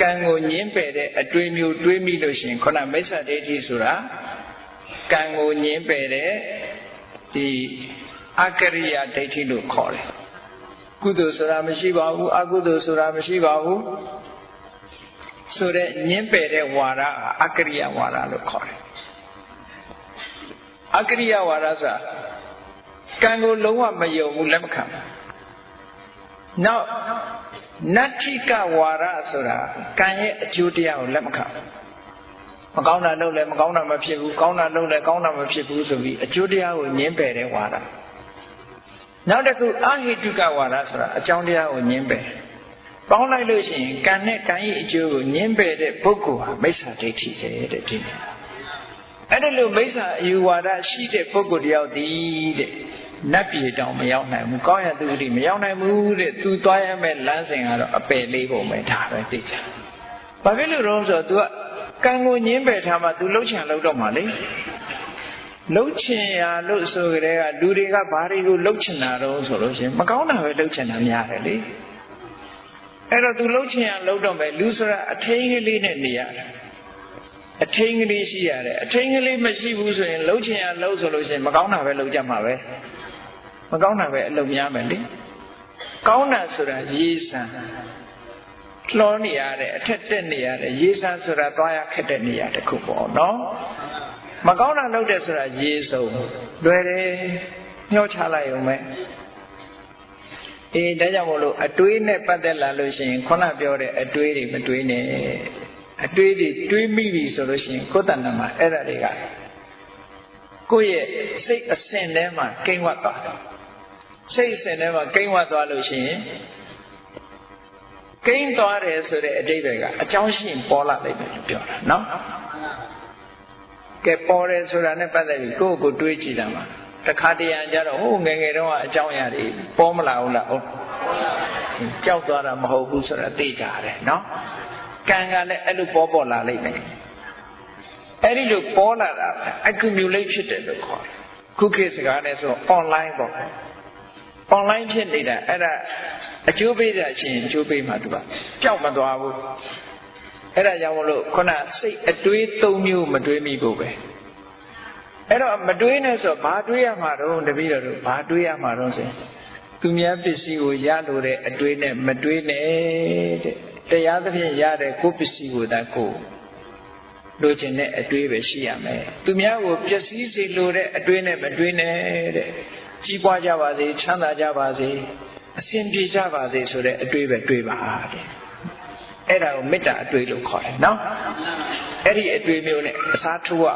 ကံကိုညင်းပယ်တဲ့အတွေးမျိုးတွေးမိလို့ရှိရင်ခုနမိစ္ဆာဒိဋ္ဌိဆိုတာကံကိုညင်းပယ်တဲ့ ဒီအကရိယာဒိဋ္ဌိလို့ခေါ်တယ်ကုသိုလ်ဆိုတာမရှိပါဘူးအကုသိုလ်ဆိုတာမရှိပါဘူးဆိုတဲ့ညင်းပယ်တဲ့ဝါဒအကရိယာဝါဒလို့ခေါ်တယ်အကရိယာဝါဒဆိုတာကံကိုလုံးဝမယုံဘူးလက်မခံဘူးနောက်နတ္ထိကဝါဒဆိုတာကံရဲ့အကျိုးတရားကိုလက်မခံ မကောင်းတာလုပ်လဲမကောင်းတာမဖြစ်ဘူးကောင်းတာလုပ်လဲကောင်းတာမဖြစ်ဘူးဆိုပြီးအကျိုးတရားကိုညှင်းပယ်တဲ့ဝါဒနောက်တစ်ခုအဟိတုကဝါဒဆိုတာအကြောင်းတရားကိုညှင်းပယ်ပေါင်းလိုက်လို့ရှိရင်ကံနဲ့ကံရဲ့အကျိုးကိုညှင်းပယ်တဲ့ပုဂ္ဂိုလ်ဟာမိစ္ဆာဒိဋ္ဌိပဲတဲ့ဒီနေ့အဲ့ဒါလို့မိစ္ဆာအယူဝါဒရှိတဲ့ပုဂ္ဂိုလ်တယောက်ဒီတဲ့နတ်ပြည်တောင်မရောက်နိုင်ဘူးကောင်းရသူတိမရောက်နိုင်ဘူးတဲ့သူသွားရမယ့်လမ်းစဉ်ကတော့အပယ်လေးပုံပဲဒါပဲသိချင်ဘာဖြစ်လို့တော့ဆိုတော့ तू က ကံကိုညင်းပယ်ထားမှ तू လှုပ်ချင်လှုပ်တော့မှလေလှုပ်ချင်ရလို့ဆိုကြတဲ့ကလူတွေကဘာတွေကိုလှုပ်ချင်တာတော့ဆိုလို့ရှင်မကောင်းတာပဲလှုပ်ချင်တာများတယ်လေအဲ့တော့ तू လှုပ်ချင်ရလှုပ်တော့မယ်လူဆိုတာအထင်းကလေးနဲ့နေရတယ်အထင်းကလေးရှိရတယ်အထင်းကလေးမရှိဘူးဆိုရင်လှုပ်ချင်ရလှုပ်ဆိုလို့ရှင်မကောင်းတာပဲလှုပ်ကြမှာပဲမကောင်းတာပဲအလုပ်များမယ်လေကောင်းတာဆိုတာရေးဆ န်လှောနေရတဲ့အထက်တက်နေရတဲ့ရေးဆန်ဆိုတာသွားရခက်တဲ့နေရာတစ်ခုပေါ့နော်မကောင်းတာလုပ်တဲ့ဆိုတာရေးစုံလွယ်တယ်ညှောချလိုက်အောင်ပဲအေးဒါကြောင့်မို့လို့အတွေးနဲ့ပတ်သက်လာလို့ရှိရင်ခုနပြောတဲ့အတွေးတွေမတွေးနဲ့အတွေးတွေတွေးမိပြီဆိုလို့ရှိရင်ကိုယ်တဏ္ဍမှာအဲ့ဒါတွေကကိုယ့်ရဲ့စိတ်အစဉ်ထဲမှာကိန်းဝတ်သွားတယ်စိတ်အစဉ်ထဲမှာကိန်းဝတ်သွားလို့ရှိရင် ကိန်းသွားတယ်ဆိုတဲ့အတိတ်တွေကအကြောင်းရှိရင်ပေါ်လာလိုက်တယ်လို့ပြောတာနော်ကဲပေါ်တယ်ဆိုတာနဲ့ပတ်သက်ပြီးကိုယ့်ကိုယ်တွေးကြည့်တာမှာတခါတရံကြတော့ဟိုငယ်ငယ်တုန်းကအကြောင်းအရာတွေပေါ်မလာဘူးလားဟုတ်ကြောက်သွားတာမဟုတ်ဘူးဆိုတာသိကြတယ်နော်ကံကလည်းအဲ့လိုပေါ်ပေါ်လာလိမ့်မယ်အဲ့ဒီလိုပေါ်လာတာ accumulate ဖြစ်တယ်လို့ခေါ်တယ်ခုခေတ်စကားနဲ့ဆို online ပေါ့ online ဖြစ်နေတာအဲ့ဒါ အကျိုးပေးတာရှင်အကျိုးပေးမှသူကကြောက်မသွားဘူးအဲ့ဒါကြောင့်မလို့ခုနစိတ်အတွေး၃မျိုးမတွေးမိဖို့ပဲအဲ့တော့မတွေးနဲ့ဆိုဘာတွေးရမှာတော့တပည့်တော်တို့ဘာတွေးရမှာတော့ဆိုသူများပစ္စည်းကိုရလို့တဲ့အတွေးနဲ့မတွေးနဲ့တဲ့တရားသဖြင့်ရတဲ့ကိုယ်ပစ္စည်းကိုသာကိုလိုချင်တဲ့အတွေးပဲရှိရမယ်သူများကိုပျက်စီးစေလိုတဲ့အတွေးနဲ့မတွေးနဲ့တဲ့ကြီးပွားကြပါစေချမ်းသာကြပါစေ အစဉ်ပြေကြပါစေဆိုတဲ့အတွေးပဲတွေးပါတဲ့အဲ့ဒါကိုမေတ္တာအတွေးလို့ခေါ်တယ်နော်အဲ့ဒီအတွေးမျိုးနဲ့အစားထိုးရ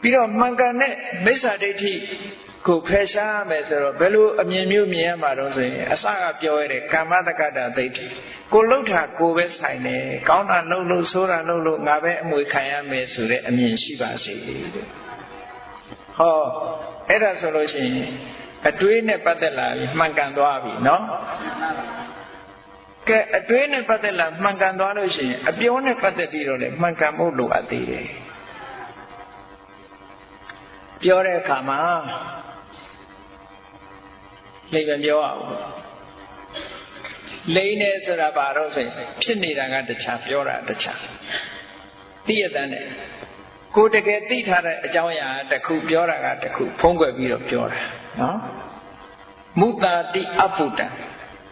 ပြီးတော့မှန်ကန်တဲ့မိစ္ဆာဒိဋ္ဌိကိုဖယ်ရှားရမယ်ဆိုတော့ဘယ်လိုအမြင်မျိုးမြင်ရမှာတော့ဆိုရင်အစကပြောရတဲ့ကာမတက္ကတာဒိဋ္ဌိကိုလှုပ်တာကိုပဲဆိုင်တယ်ကောင်းတာလှုပ်လို့ဆိုးတာလှုပ်လို့ငါပဲအမွေခံရမယ်ဆိုတဲ့အမြင်ရှိပါစေတဲ့ဟောအဲ့ဒါဆိုလို့ရှိရင် အတွေးနဲ့ပတ်သက်လာပြီးမှန်ကန်သွားပြီနော်ကဲအတွေးနဲ့ပတ်သက်လာမှန်ကန်သွားလို့ရှိရင်အပြောနဲ့ပတ်သက်ပြီးတော့လည်းမှန်ကန်ဖို့လိုအပ်သေးတယ်ပြောတဲ့အခါမှာလိမ့်မပြောအောင်လိမ့်နေဆိုတာဘာတော့ဆိုရင်ဖြစ်နေတာကတခြားပြောတာတခြားသိရတဲ့နဲ့ကိုတကယ်သိထားတဲ့အကြောင်းအရာတစ်ခုပြောတာကတစ်ခုဖုံးကွယ်ပြီးတော့ပြောတာ နော်မုတာတိအပုတ္တ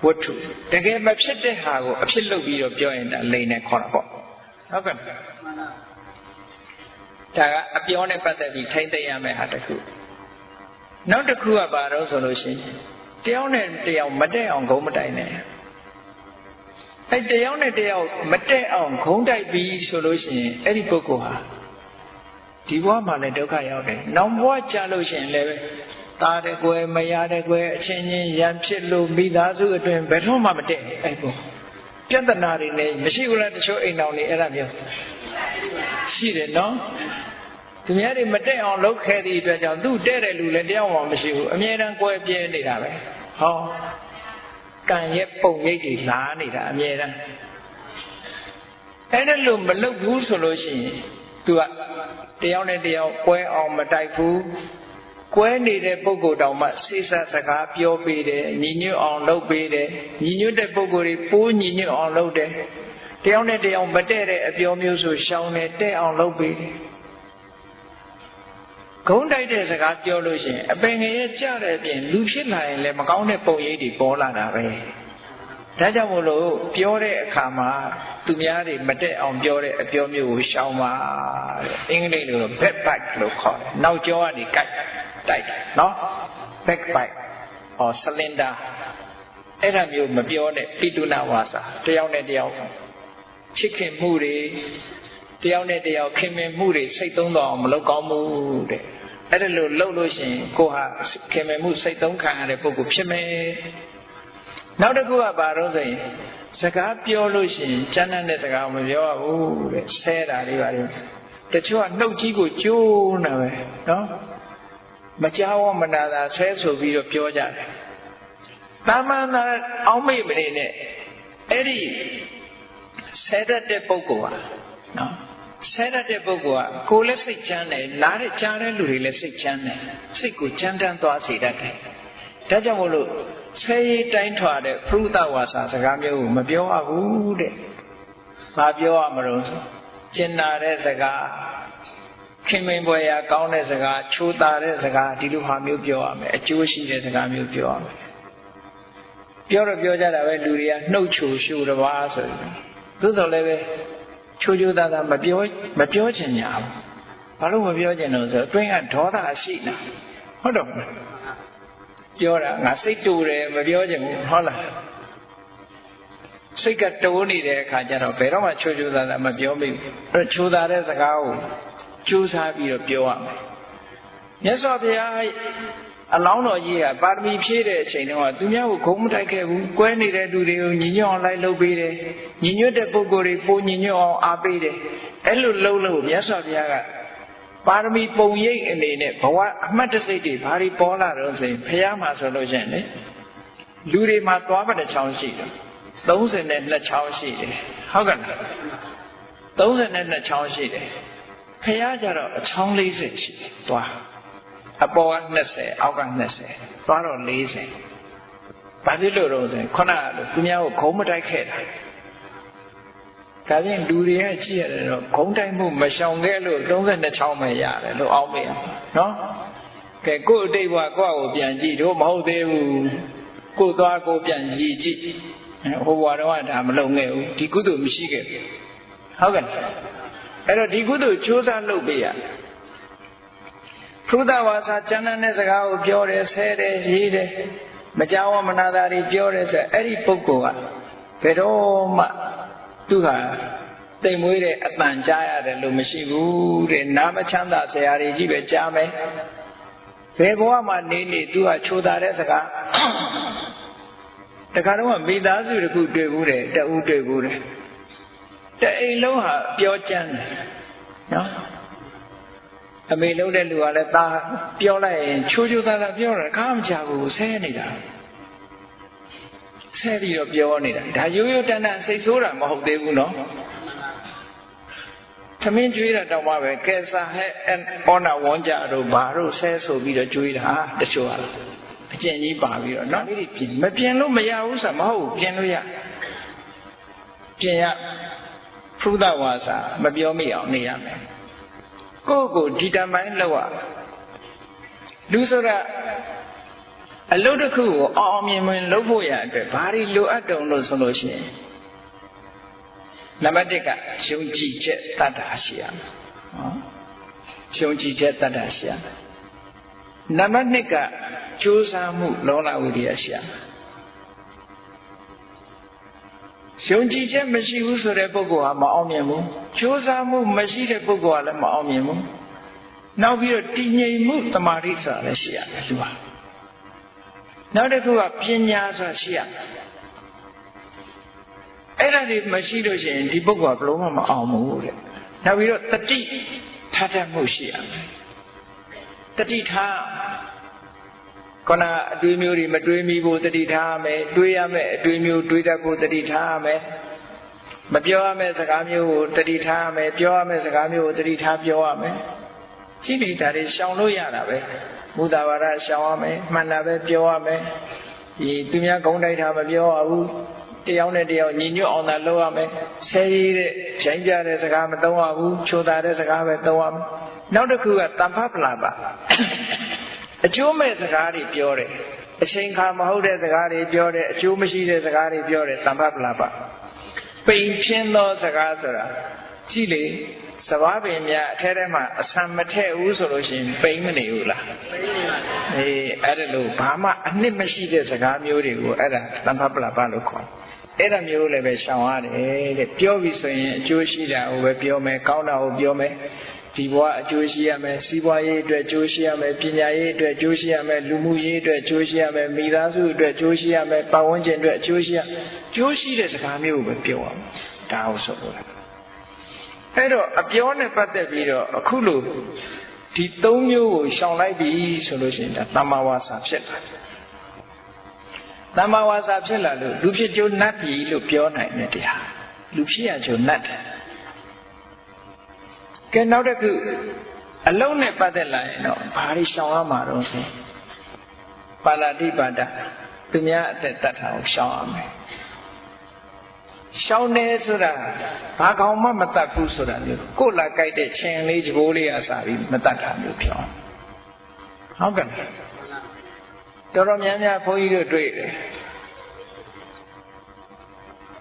ဝတ္ထုတကယ်မဖြစ်တဲ့ဟာကိုအဖြစ်လုပ်ပြီးတော့ပြောရင်ဒါလိမ့်နေခေါ်တာပေါ့ဟုတ်ကဲ့ဒါကအပြောနဲ့ပတ်သက်ပြီးထိမ့်သိရမယ့်ဟာတစ်ခုနောက်တစ်ခုကဘာတော့ဆိုလို့ရှိရင်တယောက်နဲ့တယောက်မတက်အောင်ဂုံးမတိုင်နဲ့အဲတယောက်နဲ့တယောက်မတက်အောင်ဂုံးတိုက်ပြီးဆိုလို့ရှိရင်အဲ့ဒီပုဂ္ဂိုလ်ဟာဒီဘဝမှာလည်းဒုက္ခရောက်တယ်။နောက်ဘဝကြာလို့ရှိရင်လည်း သားတဲ့ကွယ်မရတဲ့ကွယ်အချင်းချင်းရံဖြစ်လို့မိသားစုအတွင်ဘယ်တော့မှမတက်အဲ့ပုပြဿနာတွေနဲ့မရှိဘူးလားတချို့အိမ်တော်တွေအဲ့ဒါမျိုးရှိတယ်နော်သူများတွေမတက်အောင်လုပ်ခဲ့သည့်အတွက်ကြောင့်သူ့တဲ့တဲ့လူလည်းတရားမှမရှိဘူးအမြဲတမ်းကွဲပြဲနေတာပဲဟောကံရဲ့ပုံရိပ်တွေလာနေတာအမြဲတမ်းအဲ့ဒါလို့မလုပ်ဘူးဆိုလို့ရှိရင်သူကတယောက်နဲ့တယောက်ကွဲအောင်မတိုက်ဘူး ကွဲနေတဲ့ပုဂ္ဂိုလ်တောင်မှစိစစကားပြောပေးတယ်ညီညွတ်အောင်လုပ်ပေးတယ်ညီညွတ်တဲ့ပုဂ္ဂိုလ်တွေပိုးညီညွတ်အောင်လုပ်တယ်တယောက်နဲ့တယောက်မတည့်တဲ့အပြောမျိုးဆိုရှောင်းတယ်တဲ့အောင်လုပ်ပေးတယ်ဂုံးတိုက်တဲ့စကားပြောလို့ရှိရင်အပင်ငရဲ့ကြတဲ့အပြင်လူဖြစ်လာရင်လည်းမကောင်းတဲ့ပုံရိပ်တွေပေါ်လာတာပဲဒါကြောင့်မို့လို့ပြောတဲ့အခါမှာသူများတွေမတက်အောင်ပြောတဲ့အပြောမျိုးကိုရှောင်ပါတဲ့အင်္ဂလိပ်လို back back လို့ခေါ်တယ်နောက်ကျောကနေကိုက် တိုက်နော် back back or cylinder အဲ့ဒါမျိုးမပြောနဲ့ပိတုနာဝါစာတယောက်နဲ့တယောက်ချစ်ခင်မှုတွေတယောက်နဲ့တယောက်ခင်မင်မှုတွေစိတ်သုံးတော့မလုပ်ကောင်းမှုတဲ့အဲ့ဒါလို့လုပ်လို့ရှိရင်ကိုဟာခင်မင်မှုစိတ်သုံးခံရတဲ့ပုဂ္ဂိုလ်ဖြစ်မယ်နောက်တစ်ခုကဘာလို့ဆိုရင်စကားပြောလို့ရှိရင်ကျမ်းတဲ့စကားမပြောရဘူးတဲ့ဆဲတာလေးပါလေတချို့ကနှုတ်ကြီးကိုကျိုးနေပဲနော် မကြောက်မနာတာဆဲဆိုပြီးတော့ပြောကြတယ်တာမန်သာအောင်းမိတ်မနေနဲ့အဲ့ဒီဆဲတတ်တဲ့ပုဂ္ဂိုလ်ဟာနော်ဆဲတတ်တဲ့ပုဂ္ဂိုလ်ကကိုယ်လည်းစိတ်ချမ်းတယ်နားတဲ့ကြားတဲ့လူတွေလည်းစိတ်ချမ်းတယ်စိတ်ကိုချမ်းတမ်းသွားစေတတ်တယ်ဒါကြောင့်မို့လို့ဆဲရေးတိုင်းထွာတဲ့ဖရုဒဝါစာစကားမျိုးကိုမပြောရဘူးတဲ့။ဘာပြောရမလို့ဆိုကျင်နာတဲ့စကား ခင်မင်ပွဲရာကောင်းတဲ့စကားချိုးတာတဲ့စကားဒီလိုဟာမျိုးပြောရမယ်အကျိုးရှိတဲ့စကားမျိုးပြောရမယ်။ပြောတော့ပြောကြတာပဲလူတွေကနှုတ်ချိုရှုတပါးဆိုရင်သို့တော်လည်းပဲချိုးချိုးသားသားမပြောမပြောချင်ညာဘူး။ဘာလို့မပြောချင်လို့ဆိုအတွင်းကဒေါသရှိနေဟုတ်တော့ပြောတာငါစိတ်တူတယ်မပြောချင်ဘူးဟုတ်လားစိတ်ကတိုးနေတဲ့အခါကျတော့ဘယ်တော့မှချိုးချိုးသားသားမပြောမိဘူးအဲချိုးသားတဲ့စကားကို ကြိုးစားပြီးတော့ပြောရမယ်မြတ်စွာဘုရားအလောင်းတော်ကြီးကပါရမီဖြည့်တဲ့အချိန်တုန်းကသူများကိုဂုံမတိုက်ခဲ့ဘူးကွဲနေတဲ့လူတွေကိုညီညွတ်အောင်လိုက်လုပ်ပေးတယ်ညီညွတ်တဲ့ပုဂ္ဂိုလ်တွေပိုညီညွတ်အောင်အားပေးတယ်အဲ့လိုလုပ်လို့မြတ်စွာဘုရားကပါရမီပုံရိပ်အနေနဲ့ဘဝအမှတ်တစိတ်တွေဘာတွေပေါ်လာတော့ဆိုရင်ဘုရားမှာဆိုလို့ရှိရင်လေလူတွေမှာသွားပါတဲ့ချောင်းရှိတယ်32ချောင်းရှိတယ်ဟုတ်ကဲ့လား32ချောင်းရှိတယ် ဖះကြတော့အချောင်း40ရှိတယ်သွားအပေါ်က20အောက်က20သွားတော့40ဘာဖြစ်လို့တော့ဆိုရင်ခုနကလိုသူများကိုခုံးမတိုက်ခဲ့တာဒါပြင်လူတွေကကြည့်ရတယ်တော့ခုံးတိုက်မှုမရှောင်ခဲ့လို့32ချောင်းပဲရတယ်လို့အောင်းမေးနော်ကဲကို့အတိတ်ဘဝကိုယ့်ကိုပြန်ကြည့်တို့မဟုတ်သေးဘူးကို့သွားကိုပြန်ကြည့်ကြည့်ဟိုဘဝတော့ဒါမလုံခဲ့ဘူးဒီကုသိုလ်မရှိခဲ့ဘူးဟုတ်ကဲ့ အဲ့တော့ဒီကုသိုလ်ကြိုးစားလုပ်ပေးရဖုဒ္ဓဝါစာကျမ်းတဲ့စကားကိုပြောတယ်ဆဲတယ်ရေးတယ်မကြောက်ဝမနာတာတွေပြောတယ်ဆိုအဲ့ဒီပုဂ္ဂိုလ်ကဘယ်တော့မှသူဟာတိမ်မွေးတဲ့အတန်ကြားရတယ်လို့မရှိဘူးတဲ့နာမချမ်းသာဆရာတွေကြီးပဲကြားမယ်ဘယ်ဘဝမှာနေနေသူကချိုတာတဲ့စကားတခါတော့မိသားစုတစ်ခုတွေ့ဘူးတယ်တဦးတွေ့ဘူးတယ် တအိမ်လုံးဟာပြောကြမ်းတယ်နော်အမေလုံးတဲ့လူကလည်းသားပြောလိုက်ရင်ချိုးချိုးသားသားပြောတာခါမချဘူးဆဲနေတာဆဲပြီးတော့ပြောနေတာဒါရိုးရိုးတန်တန်စိတ်ဆိုးတာမဟုတ်သေးဘူးနော်သမင်းကျွေးတာတောင်မှပဲကဲစာဟဲ့အောနာဝန်းကြတို့ဘာတို့ဆဲဆိုပြီးတော့ကျွေးတာတချို့ဟာအကျင့်ကြီးပါပြီးတော့နော်မပြင်လို့မရဘူးဆိုမဟုတ်ပြင်လို့ရပြင်ရ ဖုဒ္ဓဝါစာမပြောမိအောင်နေရမယ်ကိုယ့်ကိုဒီတမိုင်းလောက်ရလူဆိုတာအလုပ်တစ်ခုကိုအောင်အောင်မြင်မြင်လုပ်ဖို့ရအတွက်ဘာတွေလိုအပ်တုံလို့ဆိုလို့ရှိရင်နံပါတ်1ကယုံကြည်ချက်တတ်တာရှိရမယ်နော်ယုံကြည်ချက်တတ်တာရှိရမယ်နံပါတ်2ကကြိုးစားမှုလောလဝိရိယရှိရမယ် ယုံကြည်ချက်မရှိဘူးဆိုတဲ့ပုဂ္ဂိုလ်ဟာမအောင်မြင်ဘူးကြိုးစားမှုမရှိတဲ့ပုဂ္ဂိုလ်ကလည်းမအောင်မြင်ဘူးနောက်ပြီးတော့တည်ငြိမ်မှုတမာတိဆိုတာလည်းရှိရတယ်လူဟာနောက်တစ်ခုကပညာဆိုတာရှိရအဲ့ဒါတွေမရှိလို့ရှိရင်ဒီပုဂ္ဂိုလ်ကဘလို့မှမအောင်ဘူးတဲ့နောက်ပြီးတော့တတိထားတတ်မှုရှိရတတိထား ခန္ဓာအတွေးမျိုးတွေမတွေးမိဖို့တတိထားရမယ်တွေးရမယ်အတွေးမျိုးတွေးတတ်ဖို့တတိထားရမယ်မပြောရမယ့်စကားမျိုးကိုတတိထားရမယ်ပြောရမယ့်စကားမျိုးကိုတတိထားပြောရမယ်ရှိနေတာတွေရှောင်လို့ရတာပဲမူတာဝါဒရှောင်ရမယ်မှန်တာပဲပြောရမယ်ဒီသူများဂုံးတိုက်တာမပြောရဘူးတယောက်နဲ့တယောက်ညီညွတ်အောင်သာလုပ်ရမယ်ဆဲရည်တဲ့ဂျိုင်းကြတဲ့စကားမသုံးရဘူးချိုတာတဲ့စကားပဲသုံးရမယ်နောက်တစ်ခုကတမ္ဖပလာပါ အကျိုးမဲ့စကားတွေပြောတယ်အချိန်ခါမဟုတ်တဲ့စကားတွေပြောတယ်အကျိုးမရှိတဲ့စကားတွေပြောတယ်တမ္ဖပလာပါပိန်ဖြင်းသောစကားဆိုတာကြည့်လေစဘာပင်များအထဲထဲမှာအဆံမထည့်ဘူးဆိုလို့ရှိရင်ပိန်မနေဘူးလားပိန်နေပါအေးအဲ့ဒါလို့ဘာမှအနှစ်မရှိတဲ့စကားမျိုးတွေကိုအဲ့ဒါတမ္ဖပလာပါလို့ခေါ်အဲ့ဒါမျိုးလည်းပဲရှောင်ရတယ်တဲ့ပြောပြီဆိုရင်အကျိုးရှိတာကိုပဲပြောမယ်ကောင်းတာကိုပြောမယ် ဒီဘဝအကျိုးရှိရမယ်စီးပွားရေးအတွက်အကျိုးရှိရမယ်ပညာရေးအတွက်အကျိုးရှိရမယ်လူမှုရေးအတွက်အကျိုးရှိရမယ်မိသားစုအတွက်အကျိုးရှိရမယ်ပတ်ဝန်းကျင်အတွက်အကျိုးရှိရအကျိုးရှိတဲ့စကားမျိုးကိုပဲပြောရမယ်ဒါဟုတ်ဆိုလို့အဲ့တော့အပြောနဲ့ပတ်သက်ပြီးတော့အခုလို့ဒီသုံးမျိုးကိုရှောင်လိုက်ပြီဆိုလို့ရှိရင်ဒါတမ္မာဝါစာဖြစ်လာတမ္မာဝါစာဖြစ်လာလို့လူဖြစ်ကျိုးနတ်ပြီလို့ပြောနိုင်တဲ့တရားလူဖြစ်ရကျိုးနတ်တယ် ကဲနောက်တစ်ခုအလုံးနဲ့ပတ်သက်လာရင်တော့ဘာတွေရှောင်ရမှာတော့ဆိုပါဠိပါဒသူများအသက်တတ်တာကိုရှောင်ရမယ်ရှောင်းတယ်ဆိုတာဘာကောင်မှမတတ်ဘူးဆိုတာမျိုးကိုလာကြိုက်တဲ့ချင်းလေးကြိုးလေးအစားပြီးမတတ်တာမျိုးပြောဟုတ်ကဲ့တော်တော်များများဘုန်းကြီးတို့တွေ့တယ်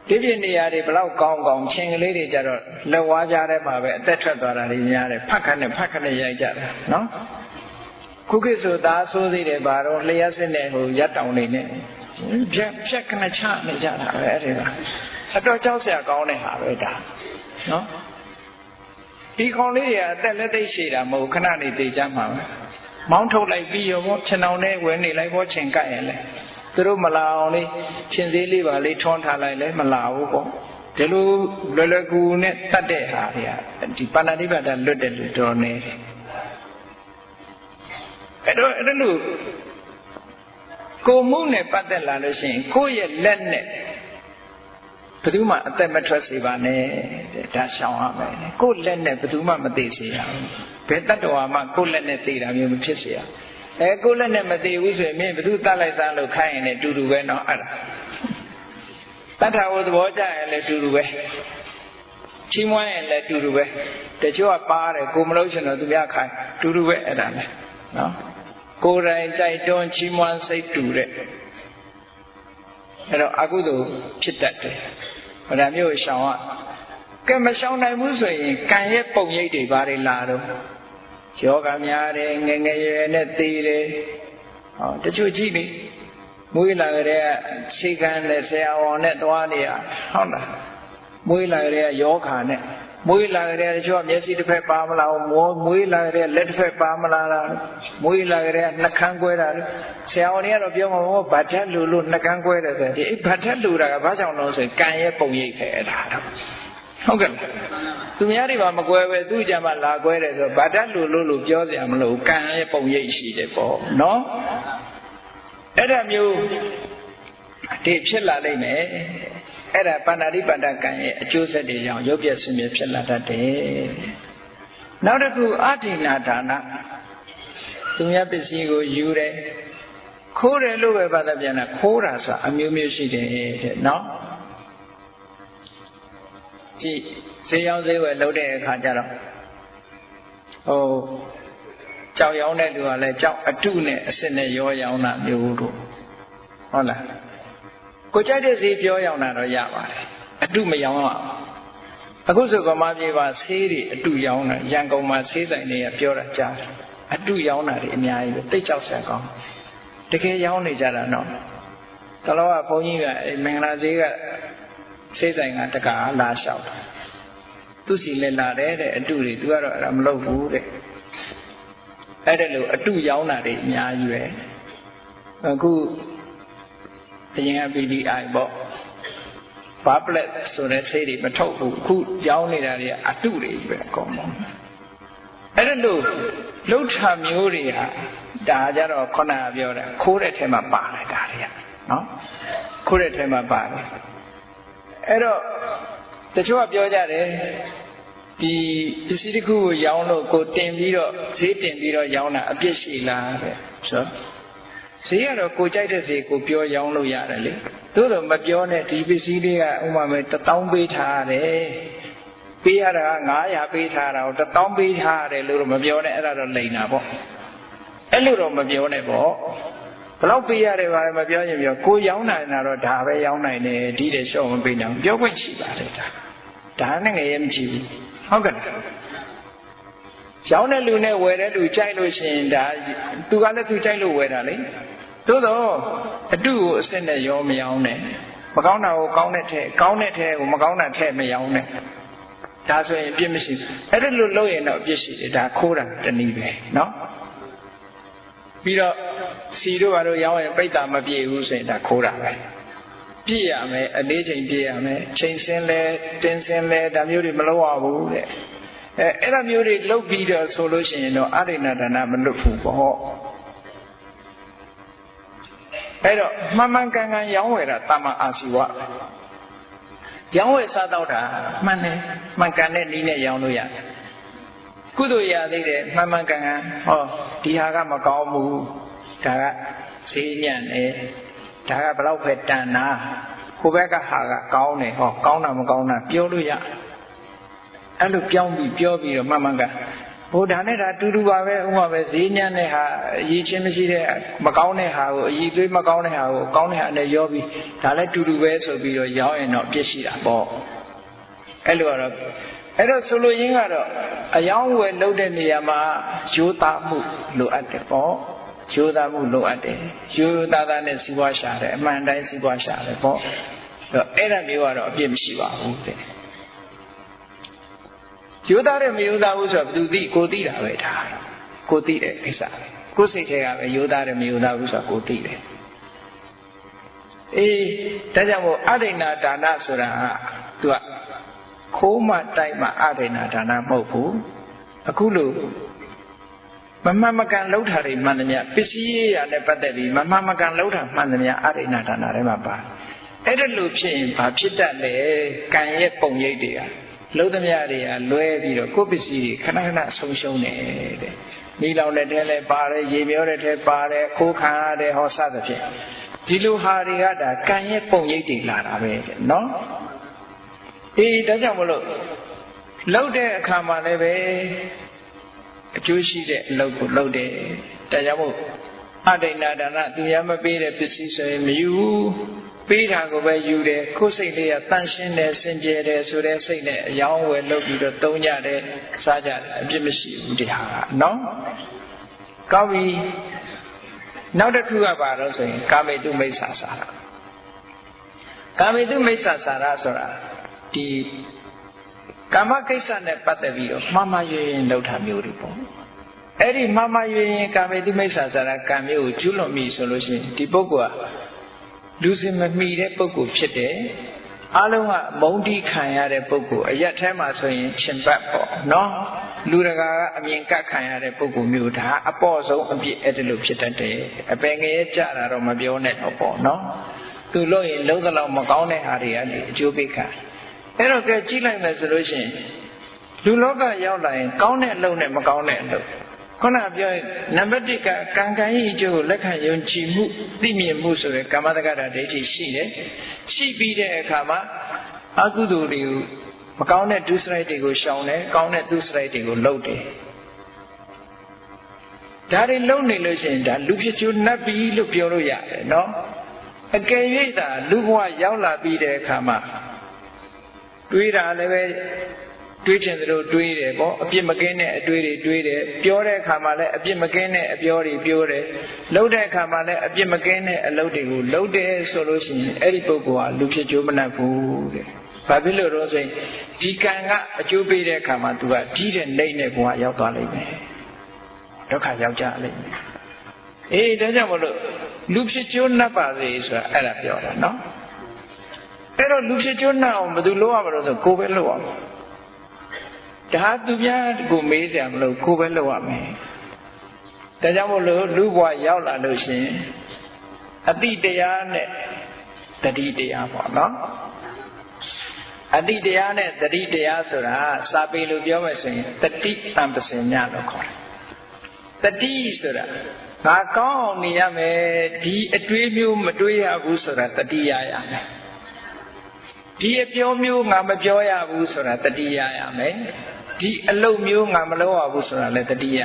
ဒီပြနေရာတွေဘလောက်ကောင်းကောင်းချင်းကလေးတွေကြတော့လက်ဝါးကြားထဲမှာပဲအသက်ထွက်သွားတာတွေများတယ်ဖတ်ခနဲ့ဖတ်ခနဲ့ရိုက်ကြတယ်နော်ခုခေတ်ဆိုသားဆိုးသေးတယ်ဘာတော့လျှက်စစ်နဲ့ဟိုရက်တောင်နေနဲ့ဖြက်ဖြက်ခနဲ့ချနေကြတာပဲအဲ့ဒီကအတော်ကြောက်စရာကောင်းတဲ့ဟာပဲဒါနော်ဒီခေါင်လေးတွေကအသက်လက်သိရှိတာမဟုတ်ခဏနေသိကြမှာပဲမောင်းထုတ်လိုက်ပြီးရောပေါ့ခြံအောင်နဲ့ဝယ်နေလိုက်ပေါ့ချိန်ကပ်ရင်လဲ သူတို့မလာအောင်လေးချင်းသေးလေးပါလေးထွန်းထားလိုက်လဲမလာဘူးပေါ့ဒီလိုလွယ်လွယ်ကူကူနဲ့တတ်တဲ့ဟာတွေကဒီပါဏာတိပါဒလွတ်တယ်လို့တော်နေတယ်အဲ့တော့အဲ့လိုကိုမှုနဲ့ပတ်သက်လာလို့ရှိရင်ကိုယ့်ရဲ့လက်နဲ့ဘယ်သူမှအသက်မထွက်စေပါနဲ့တဲ့ဒါရှောင်ရမယ်ကိုယ့်လက်နဲ့ဘယ်သူမှမသိစေရဘူးဘယ်တတ္တဝါမှကိုယ့်လက်နဲ့သိတာမျိုးမဖြစ်စေရ အဲကိုယ်လက်နဲ့မသေးဘူးဆိုရင်မင်းဘသူတတ်လိုက်စမ်းလို့ခိုင်းရင်လည်းတူတူပဲနော်အဲ့ဒါတတ်တာကိုသဘောကျရင်လည်းတူတူပဲချီးမွမ်းရင်လည်းတူတူပဲတချို့ကပါတယ်ကိုမလို့ရှင်တော့သူများခိုင်းတူတူပဲအဲ့ဒါလေနော်ကိုယ်တိုင်ကြိုက်တွန်းချီးမွမ်းစိတ်တူတဲ့အဲ့တော့အကုသိုလ်ဖြစ်တတ်တယ်ဗဒမျိုးရှောင်ကကဲမရှောင်နိုင်ဘူးဆိုရင်ကံရဲ့ပုံရိပ်တွေဘာတွေလာတော့ ယောဂများတယ်ငငယ်ရွယ်နဲ့သေတယ်ဟောတချို့ကြည့်လေမွေးလာကြတဲ့ခြေခံနဲ့ဆရာဝန်နဲ့သွားနေရဟုတ်လားမွေးလာကြတဲ့ယောဂါနဲ့မွေးလာကြတဲ့တချို့မျက်စိတစ်ဖက်ပါမလားမွေးလာကြတဲ့လက်တစ်ဖက်ပါမလားမွေးလာကြတဲ့နှကန်းကွဲတာဆရာဝန်တွေကတော့ပြောမှာဘောဗတ်ထက်လူလို့နှကန်းကွဲတယ်ဆိုဒီအဲ့ဗတ်ထက်လူတာကဘာကြောင့်လဲဆိုရင်ကံရဲ့ပုံရိပ်ပဲအဲ့ဒါတော့ ဟုတ်ကဲ့သူများတွေပါမကွဲပဲသူ့ကြမှာလာကွဲတယ်ဆိုဗတ်ထက်လူလို့လို့ပြောစရာမလိုကံရဲ့ပုံရိပ်ရှိတယ်ပေါ့နော်အဲ့ဒါမျိုးဒီဖြစ်လာနိုင်မယ်အဲ့ဒါပန္နာတိပန္ဒကံရဲ့အကျိုးဆက်တွေကြောင့်ရုပ်ပြည့်ဆွမြဖြစ်လာတတ်တယ်နောက်တစ်ခုအဋ္ဌိနာဒါနသူများပစ္စည်းကိုယူတယ်ခိုးတယ်လို့ပဲဘာသာပြန်တာခိုးတာဆိုတာအမျိုးမျိုးရှိတယ်တဲ့နော် ဒီဈေးရောင်းဈေးဝယ်လုပ်တဲ့အခါကျတော့ဟိုကြောက်ရောင်းတဲ့လူကလည်းကြောက်အတုနဲ့အစစ်နဲ့ရောရောင်းတာမျိုးတို့ဟုတ်လားကိုကြိုက်တဲ့ဈေးပြောရောင်းတာတော့ရပါတယ်အတုမရောင်းအောင်အခုဆိုဗမာပြည်မှာဆေးတွေအတုရောင်းတာရန်ကုန်မှာဆေးဆိုင်တွေကပြောတာကြားတယ်အတုရောင်းတာတွေအများကြီးပဲတိတ်ကြောက်ဆရာကောင်းတကယ်ရောင်းနေကြတာနော်တလောကဘုန်းကြီးကအဲမင်္ဂလာဈေးက ဆေးဆိုင်ကတကာလာလျှောက်တာသူစီလည်းလာတယ်တဲ့အတုတွေသူကတော့အဲ့ဒါမလုပ်ဘူးတဲ့အဲ့ဒါလို့အတုရောင်းတာတွေအများကြီးပဲအခုအရင်က PDI ပေါ့ဘာပလက်ဆိုတဲ့ဆေးတွေမထုတ်ဘူးအခုကြောင်းနေတာတွေအတုတွေပဲအကုန်လုံးအဲ့ဒါလို့လှုပ်ထာမျိုးတွေဟာဒါကြတော့ခုနကပြောတာခိုးတဲ့ထဲမှာပါတယ်ဒါတွေကနော်ခိုးတဲ့ထဲမှာပါတယ် အဲ့တော့တချို့ကပြောကြတယ်ဒီပစ္စည်းတစ်ခုကိုရောင်းလို့ကိုတင်ပြီးတော့ဈေးတင်ပြီးတော့ရောင်းတာအပြစ်ရှိလားတဲ့ဆိုဈေးကတော့ကိုကြိုက်တဲ့ဈေးကိုပြောရောင်းလို့ရတယ်လေသို့တော့မပြောနဲ့ဒီပစ္စည်းလေးကဥမာမဲ့1000ပေးထားရတယ်ပေးရတာက900ပေးထားတာကို1000ပေးထားရတယ်လို့တော့မပြောနဲ့အဲ့ဒါတော့လိန်တာပေါ့အဲ့လိုတော့မပြောနဲ့ပေါ့ ဘလောက်ပေးရတယ်ပါမပြောရင်ပြောကိုရောင်းနိုင်တာတော့ဒါပဲရောင်းနိုင်တယ်ဒီတဲ့ရှော့မပေးနိုင်ပြောခွင့်ရှိပါတယ်ဒါဒါနဲ့ငယ်ရမကြည့်ဘူးဟုတ်ကဲ့ရောင်းတဲ့လူနဲ့ဝယ်တဲ့လူကြိုက်လို့ရှိရင်ဒါသူကလည်းသူကြိုက်လို့ဝယ်တာလေသို့တော့အတုကိုအစ်စ်နဲ့ရောမရောင်းနဲ့မကောင်းတာကိုကောင်းတဲ့ထဲကောင်းတဲ့ထဲကိုမကောင်းတာထဲမရောင်းနဲ့ဒါဆိုရင်အပြစ်မရှိဘူးအဲ့ဒါလို့လုပ်ရင်တော့အပြစ်ရှိတယ်ဒါခိုးတာတနည်းပဲเนาะပြီးတော့ စီတို့ဘာလို့ရောင်းရင်ပိတ်တာမပြေဘူးဆိုရင်ဒါခိုးတာပဲပြည့်ရမယ်အလေးချိန်ပြည့်ရမယ်ချိန်စင်းလဲတင်းစင်းလဲဒါမျိုးတွေမလုပ်ရဘူးတဲ့အဲအဲ့ဒါမျိုးတွေလုပ်ပြီးတော့ဆိုလို့ရှိရင်တော့အရိဏဒါနမလွတ်ဘူးပေါ့အဲ့တော့မှန်မှန်ကန်ကန်ရောင်းဝယ်တာတမအာစီဝရောင်းဝယ်စားတော့တာမှန်တယ်မှန်ကန်တဲ့နည်းနဲ့ရောင်းလို့ရတယ်ကုသိုလ်ရသေးတယ်မှန်မှန်ကန်ကန်ဟောဒီဟာကမကောင်းဘူး ဒါကဈေးညံ့တယ်ဒါကဘလောက်ပဲတန်တာဟိုဘက်ကဟာကကောင်းတယ်ဟောကောင်းတာမကောင်းတာပြောလို့ရအဲ့လိုပြောင်းပြီးပြောပြီးတော့မှန်မှန်ကန်ဟိုဒါနဲ့ဒါတူတူပါပဲဥမာပဲဈေးညံ့တဲ့ဟာအရေးချင်းမရှိတဲ့မကောင်းတဲ့ဟာကိုအရေးသွေးမကောင်းတဲ့ဟာကိုကောင်းတဲ့ဟာနဲ့ရောပြီးဒါလည်းတူတူပဲဆိုပြီးတော့ရောင်းရင်တော့ပြည့်ရှိတာပေါ့အဲ့လိုကတော့အဲ့တော့ဆိုလိုရင်းကတော့အယောင်းဝယ်လုပ်တဲ့နေရာမှာရိုးသားမှုလိုအပ်တယ်ပေါ့ ရိုးသားမှုလိုအပ်တယ်ရိုးသားသားနဲ့စီးပွားရှာတယ်အမှန်တိုင်းစီးပွားရှာတယ်ပေါ့အဲ့ဒါမျိုးကတော့အပြစ်မရှိပါဘူးတဲ့ယူသားတယ်မယူသားဘူးဆိုတော့ဘယ်သူသိကိုသိတာပဲဒါကိုသိတဲ့ကိစ္စပဲကိုယ်စိတ်ထဲကပဲယူသားတယ်မယူသားဘူးဆိုတာကိုသိတယ်အေးဒါကြောင့်မို့အဒိဏဒါနဆိုတာကသူကခိုးမှတိုက်မှအဒိဏဒါနမဟုတ်ဘူးအခုလို့ မမှန်မကန်လှုပ်တာတွေမှန်သမျှပစ္စည်းရရနဲ့ပတ်သက်ပြီးမမှန်မကန်လှုပ်တာမှန်သမျှအရိဏဒါနထဲမှာပါအဲ့ဒါလို့ဖြစ်ရင်ဘာဖြစ်တတ်လဲကံရဲ့ပုံရိပ်တွေကလှုပ်သမျှတွေကလွဲပြီးတော့ကိုယ်ပစ္စည်းတွေခဏခဏဆုံးရှုံးတယ်တဲ့မိလောင်တဲ့ထဲလဲပါတယ်ရေမျောတဲ့ထဲပါတယ်ခိုးခံရတဲ့ဟောစသဖြင့်ဒီလိုဟာတွေကဒါကံရဲ့ပုံရိပ်တွေလာတာပဲတဲ့နော်အေးဒါကြောင့်မလို့လှုပ်တဲ့အခါမှာလည်းပဲ အကျိုးရှိတဲ့အလုပ်ကိုလုပ်တယ်။ဒါကြောင့်မို့အဒိဏဒါနသူရမပေးတဲ့ပစ္စည်းဆိုရင်မယူဘူး။ပေးတာကိုပဲယူတယ်။ကိုယ်စိတ်လေးကတန့်ရှင်းတယ်စင်ကြယ်တယ်ဆိုတဲ့စိတ်နဲ့အယောင်းဝယ်လုပ်ပြီးတော့သုံးကြတယ်စားကြတယ်အပြစ်မရှိဘူးတရားကနော်။ကောင်းပြီ။နောက်တစ်ခုကပါတော့ဆိုရင်ကာမေတုမိစ္ဆာစာရ။ကာမေတုမိစ္ဆာစာရဆိုတာဒီ ကာမကိစ္စနဲ့ပတ်သက်ပြီးတော့မှားမှားရွရင်လောက်တာမျိုးတွေပေါ့အဲ့ဒီမှားမှားရွရင်ကာမေတုမိစ္ဆာစာရကံမျိုးကိုကျူးလွန်ပြီဆိုလို့ရှိရင်ဒီပုဂ္ဂိုလ်ကလူစင်မမီတဲ့ပုဂ္ဂိုလ်ဖြစ်တယ်အလုံးကမုံတိခံရတဲ့ပုဂ္ဂိုလ်အရက်ထဲမှာဆိုရင်ရှင်ဘတ်ပေါ့နော်လူတကာကအမြင်ကတ်ခံရတဲ့ပုဂ္ဂိုလ်မျိုးဒါအပေါ့ဆုံးအပြစ်အဲ့ဒါလိုဖြစ်တတ်တယ်အပင်ငရဲကြတာတော့မပြောနဲ့တော့ပေါ့နော်သူလို့ရင်လုံးသလောက်မကောင်းတဲ့ဟာတွေကနေအကျိုးပေးခံ အဲ့တော့ကဲကြည့်လိုက်မယ်ဆိုလို့ရှိရင်လူလောကရောက်လာရင်ကောင်းတဲ့အလုပ်နဲ့မကောင်းတဲ့အလုပ်ခုနပြောရင်နံပါတ်1ကကံကံဤအကျိုးကိုလက်ခံယုံကြည်မှုသိမြင်မှုဆိုတဲ့ကာမတက္ကတာဒိဋ္ဌိရှိတယ်ရှိပြီးတဲ့အခါမှာအကုသိုလ်တွေကိုမကောင်းတဲ့ဒုစရိုက်တွေကိုရှောင်တယ်ကောင်းတဲ့ဒုစရိုက်တွေကိုလုပ်တယ်ဒါတွေလုံနေလို့ရှိရင်ဒါလူဖြစ်ချိုးနှပ်ပြီလို့ပြောလို့ရတယ်နော်အကယ်၍သာလူဘဝရောက်လာပြီးတဲ့အခါမှာ တွေးတာလည်းပဲတွေးချင်သလိုတွေးတယ်ပေါ့အပြစ်မကင်းတဲ့အတွေးတွေတွေးတယ်ပြောတဲ့အခါမှာလည်းအပြစ်မကင်းတဲ့အပြောတွေပြောတယ်လုပ်တဲ့အခါမှာလည်းအပြစ်မကင်းတဲ့အလုပ်တွေကိုလုပ်တယ်ဆိုလို့ရှိရင်အဲ့ဒီပုဂ္ဂိုလ်ဟာလူဖြစ်ကြိုးမနှက်ဘူးတဲ့ဘာဖြစ်လို့တော့ဆိုရင်ဒီကံကအကျိုးပေးတဲ့အခါမှာ तू ကကြီးတဲ့နှိမ့်တဲ့ဘဝရောက်သွားလိမ့်မယ်ဒုက္ခရောက်ကြလိမ့်မယ်အေးဒါကြောင့်မလို့လူဖြစ်ကြိုးနှက်ပါစေဆိုတာအဲ့ဒါပြောတာနော် အဲ့တော့လူဖြစ်ကျွန်းနှံ့အောင်ဘယ်သူလုပ်ရမလို့ဆိုကိုယ်ပဲလုပ်ရမှာဒါသူများကိုမေးစရာမလိုကိုယ်ပဲလုပ်ရမယ်ဒါကြောင့်မို့လို့လူဘဝရောက်လာလို့ရှင်အတိတရားနဲ့တတိတရားပေါ့နော်အတိတရားနဲ့တတိတရားဆိုတာစာပေလို့ပြောမယ်ဆိုရင်တတိတံပစင်ညလို့ခေါ်တယ်တတိဆိုတာငါကောင်းအောင်နေရမယ်ဒီအတွေးမျိုးမတွေးရဘူးဆိုတာတတိယရမယ် ဒီအပြောမျိုးငါမပြောရဘူးဆိုတာတတိယရမယ်ဒီအလုပ်မျိုးငါမလုပ်ရဘူးဆိုတာလည်းတတိယ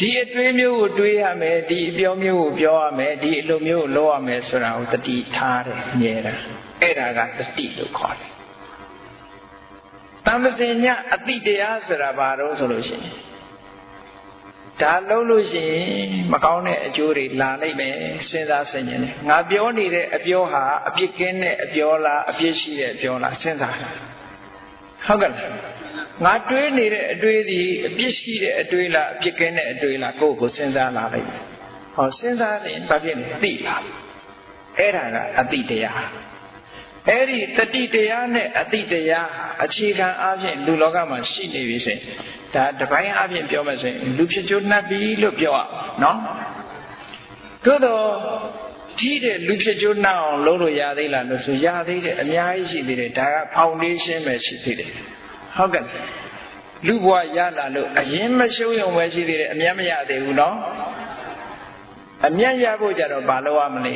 ဒီအတွေးမျိုးကိုတွေးရမယ်ဒီအပြောမျိုးကိုပြောရမယ်ဒီအလုပ်မျိုးကိုလုပ်ရမယ်ဆိုတာကိုတတိထားတယ်မြဲတာအဲ့ဒါကတတိလို့ခေါ်တယ်တမ္ပစင်ညအတိတရားဆိုတာဘာလို့ဆိုလို့ရှိရင် ဒါလုံးလို့ရှိရင်မကောင်းတဲ့အကျိုးတွေလာနိုင်မယ်စဉ်းစားဆင်ခြင်တယ်ငါပြောနေတဲ့အပြောဟာအပြစ်ကင်းတဲ့အပြောလားအပြစ်ရှိတဲ့အပြောလားစဉ်းစားဟုတ်ကဲ့ငါတွေးနေတဲ့အတွေးဒီအပြစ်ရှိတဲ့အတွေးလားအပြစ်ကင်းတဲ့အတွေးလားကိုယ့်ကိုစဉ်းစားလာလိုက်မယ်ဟောစဉ်းစားရင်ဘာဖြစ်လဲသိလာအဲ့ဒါကအတိတရား အဲ့ဒီတတိတရားနဲ့အတိတရားအခြေခံအားဖြင့်လူလောကမှာရှိနေပြီဆိုရင်ဒါတပိုင်းအပြင်ပြောမယ်ဆိုရင်လူဖြစ်ချိုးနှပ်ပြီလို့ပြောရနော်သို့တော့ကြီးတဲ့လူဖြစ်ချိုးနှောက်အောင်လုပ်လို့ရသေးလားလို့ဆိုရသေးတယ်အများကြီးရှိသေးတယ်ဒါကဖောင်ဒေးရှင်းပဲရှိသေးတယ်ဟုတ်ကဲ့လူဘဝရလာလို့အရင်မရှုံးရုံပဲရှိသေးတယ်အမျက်မရသေးဘူးနော်အမျက်ရဖို့ကြတော့ဘာလုပ်ရမလဲ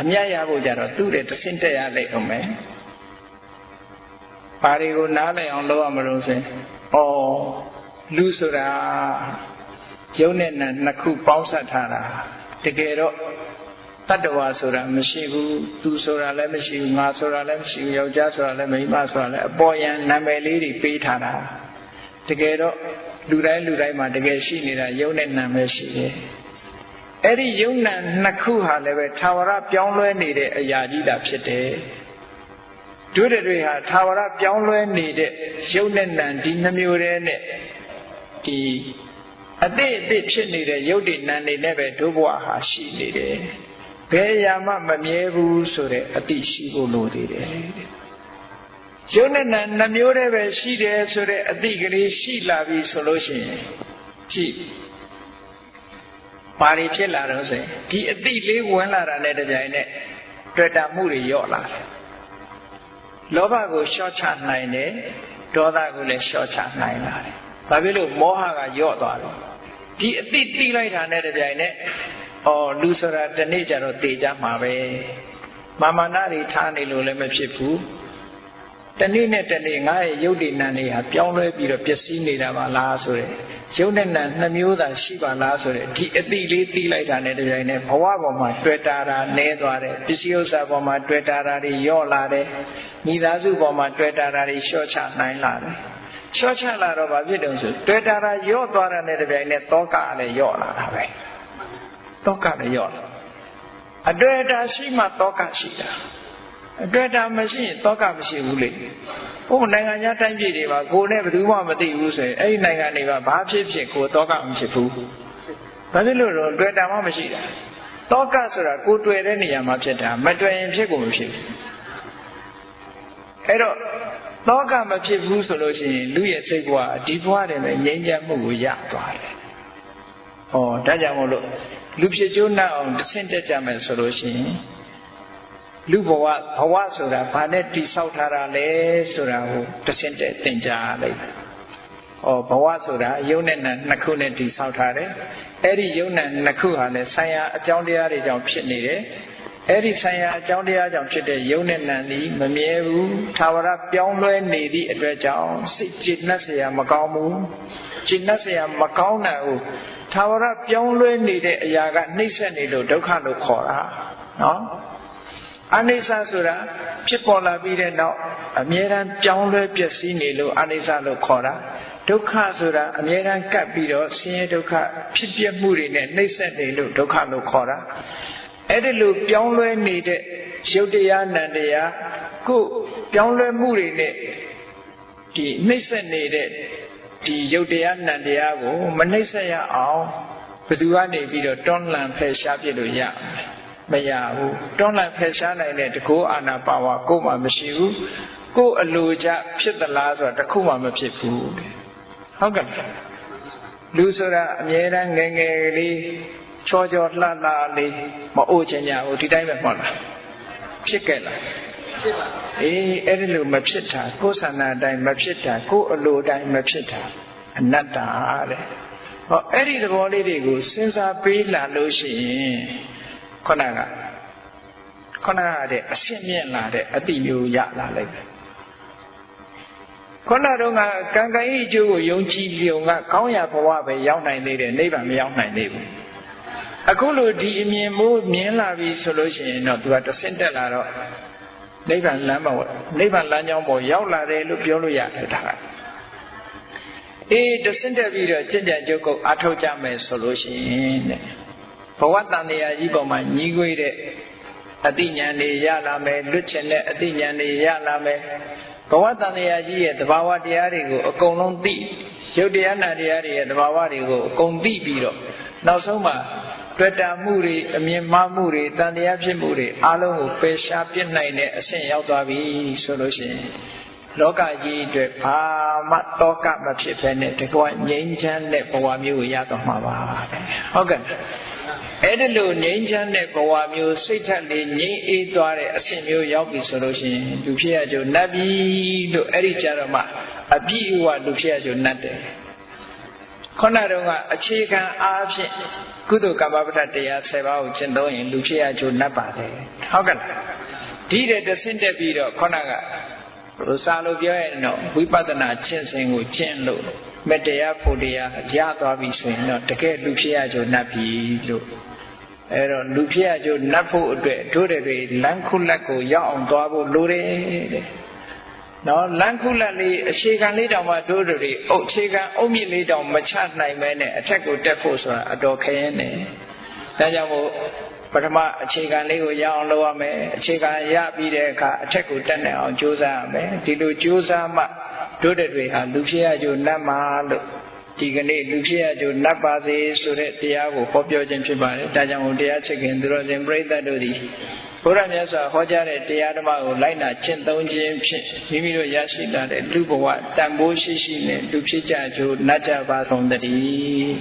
အမျက်ရဖို့ကြတော့သူ့တဲ့တဆင့်တက်ရလိုက်အောင်မယ်ဘာတွေကိုနားလည်အောင်လုပ်ရမလို့ဆိုရင်ဩလူဆိုတာယုံနဲ့နာနှစ်ခုပေါင်းစပ်ထားတာတကယ်တော့တတ္တဝါဆိုတာမရှိဘူးသူဆိုတာလည်းမရှိဘူးငါဆိုတာလည်းမရှိဘူးယောက်ျားဆိုတာလည်းမိန်းမဆိုတာလည်းအပေါ်ယံနာမည်လေးတွေပေးထားတာတကယ်တော့လူတိုင်းလူတိုင်းမှာတကယ်ရှိနေတာယုံနဲ့နာမည်ရှိတယ် အဲ့ဒီယုံနာနှစ်ခုဟာလည်းပဲသာဝရပြောင်းလဲနေတဲ့အရာကြီးတာဖြစ်တယ်တို့တွေဟာသာဝရပြောင်းလဲနေတဲ့ရုပ်နဲ့နာမ်ဒီနှမျိုးတည်းနဲ့ဒီအတိအတိဖြစ်နေတဲ့ယုတ်တိနံနေနဲ့ပဲဒုဘဝဟာရှိနေတယ်ဘယ်ရာမှမမြဲဘူးဆိုတဲ့အတိရှိဖို့လိုသေးတယ်ယုတ်နဲ့နံနှမျိုးတည်းပဲရှိတယ်ဆိုတဲ့အတိကလေးရှိလာပြီဆိုလို့ရှိရင်ကြည့် ဘာတွေဖြစ်လာတော့ဆိုရင်ဒီအတိလေးဝင်လာတာနဲ့တပြိုင်နက်တွေ့တာမှုတွေရော့လာတယ်လောဘကိုလျှော့ချနိုင်တယ်ဒေါသကိုလည်းလျှော့ချနိုင်လာတယ်ဘာဖြစ်လို့မောဟကရော့သွားတယ်ဒီအတိတိလိုက်တာနဲ့တပြိုင်နက်ဩလူဆိုတာတနေ့ကျတော့တေကြမှာပဲမာမနာတွေထားနေလို့လည်းမဖြစ်ဘူး တနေ့နဲ့တနေ့ငါရဲ့ယုတ်တိနံတွေဟာပြောင်းလဲပြီးတော့ပျက်စီးနေတာပါလားဆိုတဲ့ယုတ်နဲ့နံနှမျိုးသာရှိပါလားဆိုတဲ့ဒီအတိလေးတီးလိုက်တာနဲ့တပြိုင်နက်ဘဝပေါ်မှာတွေ့တာတာနဲသွားတယ်ပစ္စည်းဥစ္စာပေါ်မှာတွေ့တာတာတွေယော့လာတယ်မိသားစုပေါ်မှာတွေ့တာတာတွေလျှော့ချနိုင်လာတယ်လျှော့ချလာတော့ဘာဖြစ်တုံးဆိုတွေ့တာတာယော့သွားတာနဲ့တပြိုင်နက်တောကလည်းယော့လာတာပဲတောကလည်းယော့လာအတွေ့အတာရှိမှတောကရှိတာ အတွေ့အတာမရှိရင်တောကမရှိဘူးလေဟိုနိုင်ငံခြားတိုင်းပြည်တွေမှာကိုယ်နဲ့ဘယ်သူမှမသိဘူးဆိုရင်အဲ့ဒီနိုင်ငံတွေကဘာဖြစ်ဖြစ်ကိုတောကမဖြစ်ဘူးဘာဖြစ်လို့တော့တွေ့တာမှမရှိတာတောကဆိုတာကိုတွေ့တဲ့နေရာမှာဖြစ်တာမတွေ့ရင်ဖြစ်ကိုမဖြစ်ဘူးအဲ့တော့တောကမဖြစ်ဘူးဆိုလို့ရှိရင်လူရဲ့စိတ်ဘဝဒီဘဝတည်းပဲငြိမ်းချမ်းမှုကိုရသွားတယ်။ဩဒါကြောင့်မို့လို့လူဖြစ်ကျိုးနှံ့အောင်တဆင့်တက်ကြမယ်ဆိုလို့ရှိရင် လူဘဝဘဝဆိုတာဘာနဲ့တိဆောက်ထားတာလဲဆိုတာကိုတဆင့်တက်သင်ကြားလိုက်။ဩဘဝဆိုတာယုံနဲ့နံနှစ်ခုနဲ့တိဆောက်ထားတယ်။အဲ့ဒီယုံနဲ့နှစ်ခုဟာလည်းဆိုင်ရာအကြောင်းတရားတွေကြောင့်ဖြစ်နေတယ်။အဲ့ဒီဆိုင်ရာအကြောင်းတရားကြောင့်ဖြစ်တဲ့ယုံနဲ့နံသည်မမြဲဘူး။သာဝရပြောင်းလဲနေသည့်အတွက်ကြောင့်စိတ်ကြည်နှက်เสียမကောင်းဘူး။ကြည်နှက်เสียမကောင်းတဲ့ဟုတ်သာဝရပြောင်းလဲနေတဲ့အရာကနှိမ့်ဆက်နေလို့ဒုက္ခလို့ခေါ်တာ။နော်။ အနိစ္စဆိုတာဖြစ်ပေါ်လာပြီးတဲ့နောက်အမြဲတမ်းပြောင်းလဲပျက်စီးနေလို့အနိစ္စလို့ခေါ်တာဒုက္ခဆိုတာအမြဲတမ်းကပ်ပြီးတော့ဆင်းရဲဒုက္ခဖြစ်ပြမှုတွေနဲ့နှိမ့်ဆက်နေလို့ဒုက္ခလို့ခေါ်တာအဲ့ဒီလိုပြောင်းလဲနေတဲ့ရုပ်တရားနံတရားကိုပြောင်းလဲမှုတွေနဲ့ဒီနှိမ့်ဆက်နေတဲ့ဒီရုပ်တရားနံတရားကို မနှိမ့်ဆက်ရအောင်ဘယ်သူကနေပြီးတော့တွန်းလှန်ဖယ်ရှားပြလို့ရ မရဘူးတွန်းလှန်ဖယ်ရှားနိုင်တဲ့တကောအာနာပါဝါကိုမှမရှိဘူးကိုအလိုကြဖြစ်သလားဆိုတာတခုမှမဖြစ်ဘူးဟုတ်ကဲ့လူဆိုတာအမြဲတမ်းငယ်ငယ်လေးချောချောလှလှလေးမအိုးချင်ကြဘူးဒီတိုင်းပဲမဟုတ်လားဖြစ်ခဲ့လားဖြစ်ပါအေးအဲ့ဒီလိုမဖြစ်တာကိုယ်ဆန္ဒအတိုင်းမဖြစ်တာကိုယ်အလိုအတိုင်းမဖြစ်တာအနတ္တတဲ့ဟောအဲ့ဒီသဘောလေးတွေကိုစဉ်းစားပေးလာလို့ရှိရင် ခုနကခုနကတဲ့အရှင်းမြင့်လာတဲ့အတိမျိုးရလာလိုက်တယ်ခုနတော့ကကံကံဤအကျိုးကိုယုံကြည်ပြုံကကောင်းရာဘဝပဲရောက်နိုင်သေးတယ်နိဗ္ဗာန်မရောက်နိုင်သေးဘူးအခုလိုဒီအမြင်မိုးမြင်လာပြီဆိုလို့ရှိရင်တော့သူကတဆင့်တက်လာတော့နိဗ္ဗာန်လမ်းပေါ်နိဗ္ဗာန်လမ်းကြောင်းပေါ်ရောက်လာတယ်လို့ပြောလို့ရတယ်ဒါကအေးတဆင့်တက်ပြီးတော့ကြင်ကြံကြုတ်ကုတ်အထောက်ကြမယ်ဆိုလို့ရှိရင်တဲ့ ဘဝတန်တရားကြီးပေါ်မှာညီးကွေးတဲ့အတိညာဏ်တွေရလာမယ်လွတ်ချင်တဲ့အတိညာဏ်တွေရလာမယ်ဘဝတန်တရားကြီးရဲ့တဘာဝတရားတွေကိုအကုန်လုံးသိရုပ်တရားနာတရားတွေရဲ့တဘာဝတွေကိုအကုန်သိပြီးတော့နောက်ဆုံးမှာတွေ့တာမှုတွေအမြင်မှားမှုတွေတန်တရားဖြစ်မှုတွေအလုံးကိုပယ်ရှားပြစ်နိုင်တဲ့အဆင့်ရောက်သွားပြီဆိုလို့ရှိရင်လောကကြီးအတွက်ဘာမှတောကမဖြစ်ဘဲနဲ့တကွငြိမ်းချမ်းတဲ့ဘဝမျိုးကိုရတော့မှာပါဟုတ်ကဲ့ အဲ့ဒီလိုငြိမ်းချမ်းတဲ့ဘဝမျိုးစိတ်ထက်လေးငြိမ်းအေးသွားတဲ့အဆင့်မျိုးရောက်ပြီဆိုလို့ရှိရင်လူဖြစ်ရကြနတ်ပြီလို့အဲ့ဒီကြတော့မှအပြည့်အဝလူဖြစ်ရကြနတ်တယ်ခုနတုန်းကအခြေခံအားဖြင့်ကုသိုလ်ကမ္မပဋ္ဌတရား7ပါးကိုကျင့်သုံးရင်လူဖြစ်ရကြနတ်ပါတယ်ဟုတ်ကဲ့လားဒီတဲ့တဆင့်တက်ပြီးတော့ခုနကဘုစားလို့ပြောရင်တော့ဝိပဿနာကျင့်စဉ်ကိုကျင့်လို့ မတရားဖို့တရားရသွားပြီဆိုရင်တော့တကယ်လူဖြစ်ရကြနတ်ပြီလို့အဲ့တော့လူဖြစ်ရကြနတ်ဖို့အတွက်တို့တွေလမ်းခုလက်ကိုရောက်အောင်သွားဖို့လိုတယ်တဲ့နော်လမ်းခုလက်လေးအခြေခံလေးတောင်မှတို့တွေအုတ်အခြေခံအုတ်မြစ်လေးတောင်မချနိုင်မဲနဲ့အထက်ကိုတက်ဖို့ဆိုတာအတော်ခရင်နေဒါကြောင့်မို့ပထမအခြေခံလေးကိုရအောင်လုပ်ရမယ်အခြေခံရပြီးတဲ့အခါအထက်ကိုတက်နိုင်အောင်ကြိုးစားရမယ်ဒီလိုကြိုးစားမှ တို့တွေဟာလူဖြစ်ရကြနတ်မှာလို့ဒီကနေ့လူဖြစ်ရကြနတ်ပါစေဆိုတဲ့တရားကိုဟောပြောခြင်းဖြစ်ပါတယ်ဒါကြောင့်တရားချစ်ခင်သူတော်စင်ပြိဿတ်တို့သည်ဘုရားမြတ်စွာဟောကြားတဲ့တရားဓမ္မကိုလိုက်နာကျင့်သုံးခြင်းဖြင့်မိမိတို့ရရှိလာတဲ့လူဘဝတန်ဖိုးရှိရှိနဲ့လူဖြစ်ကြကြနတ်ကြပါဆုံးတည်း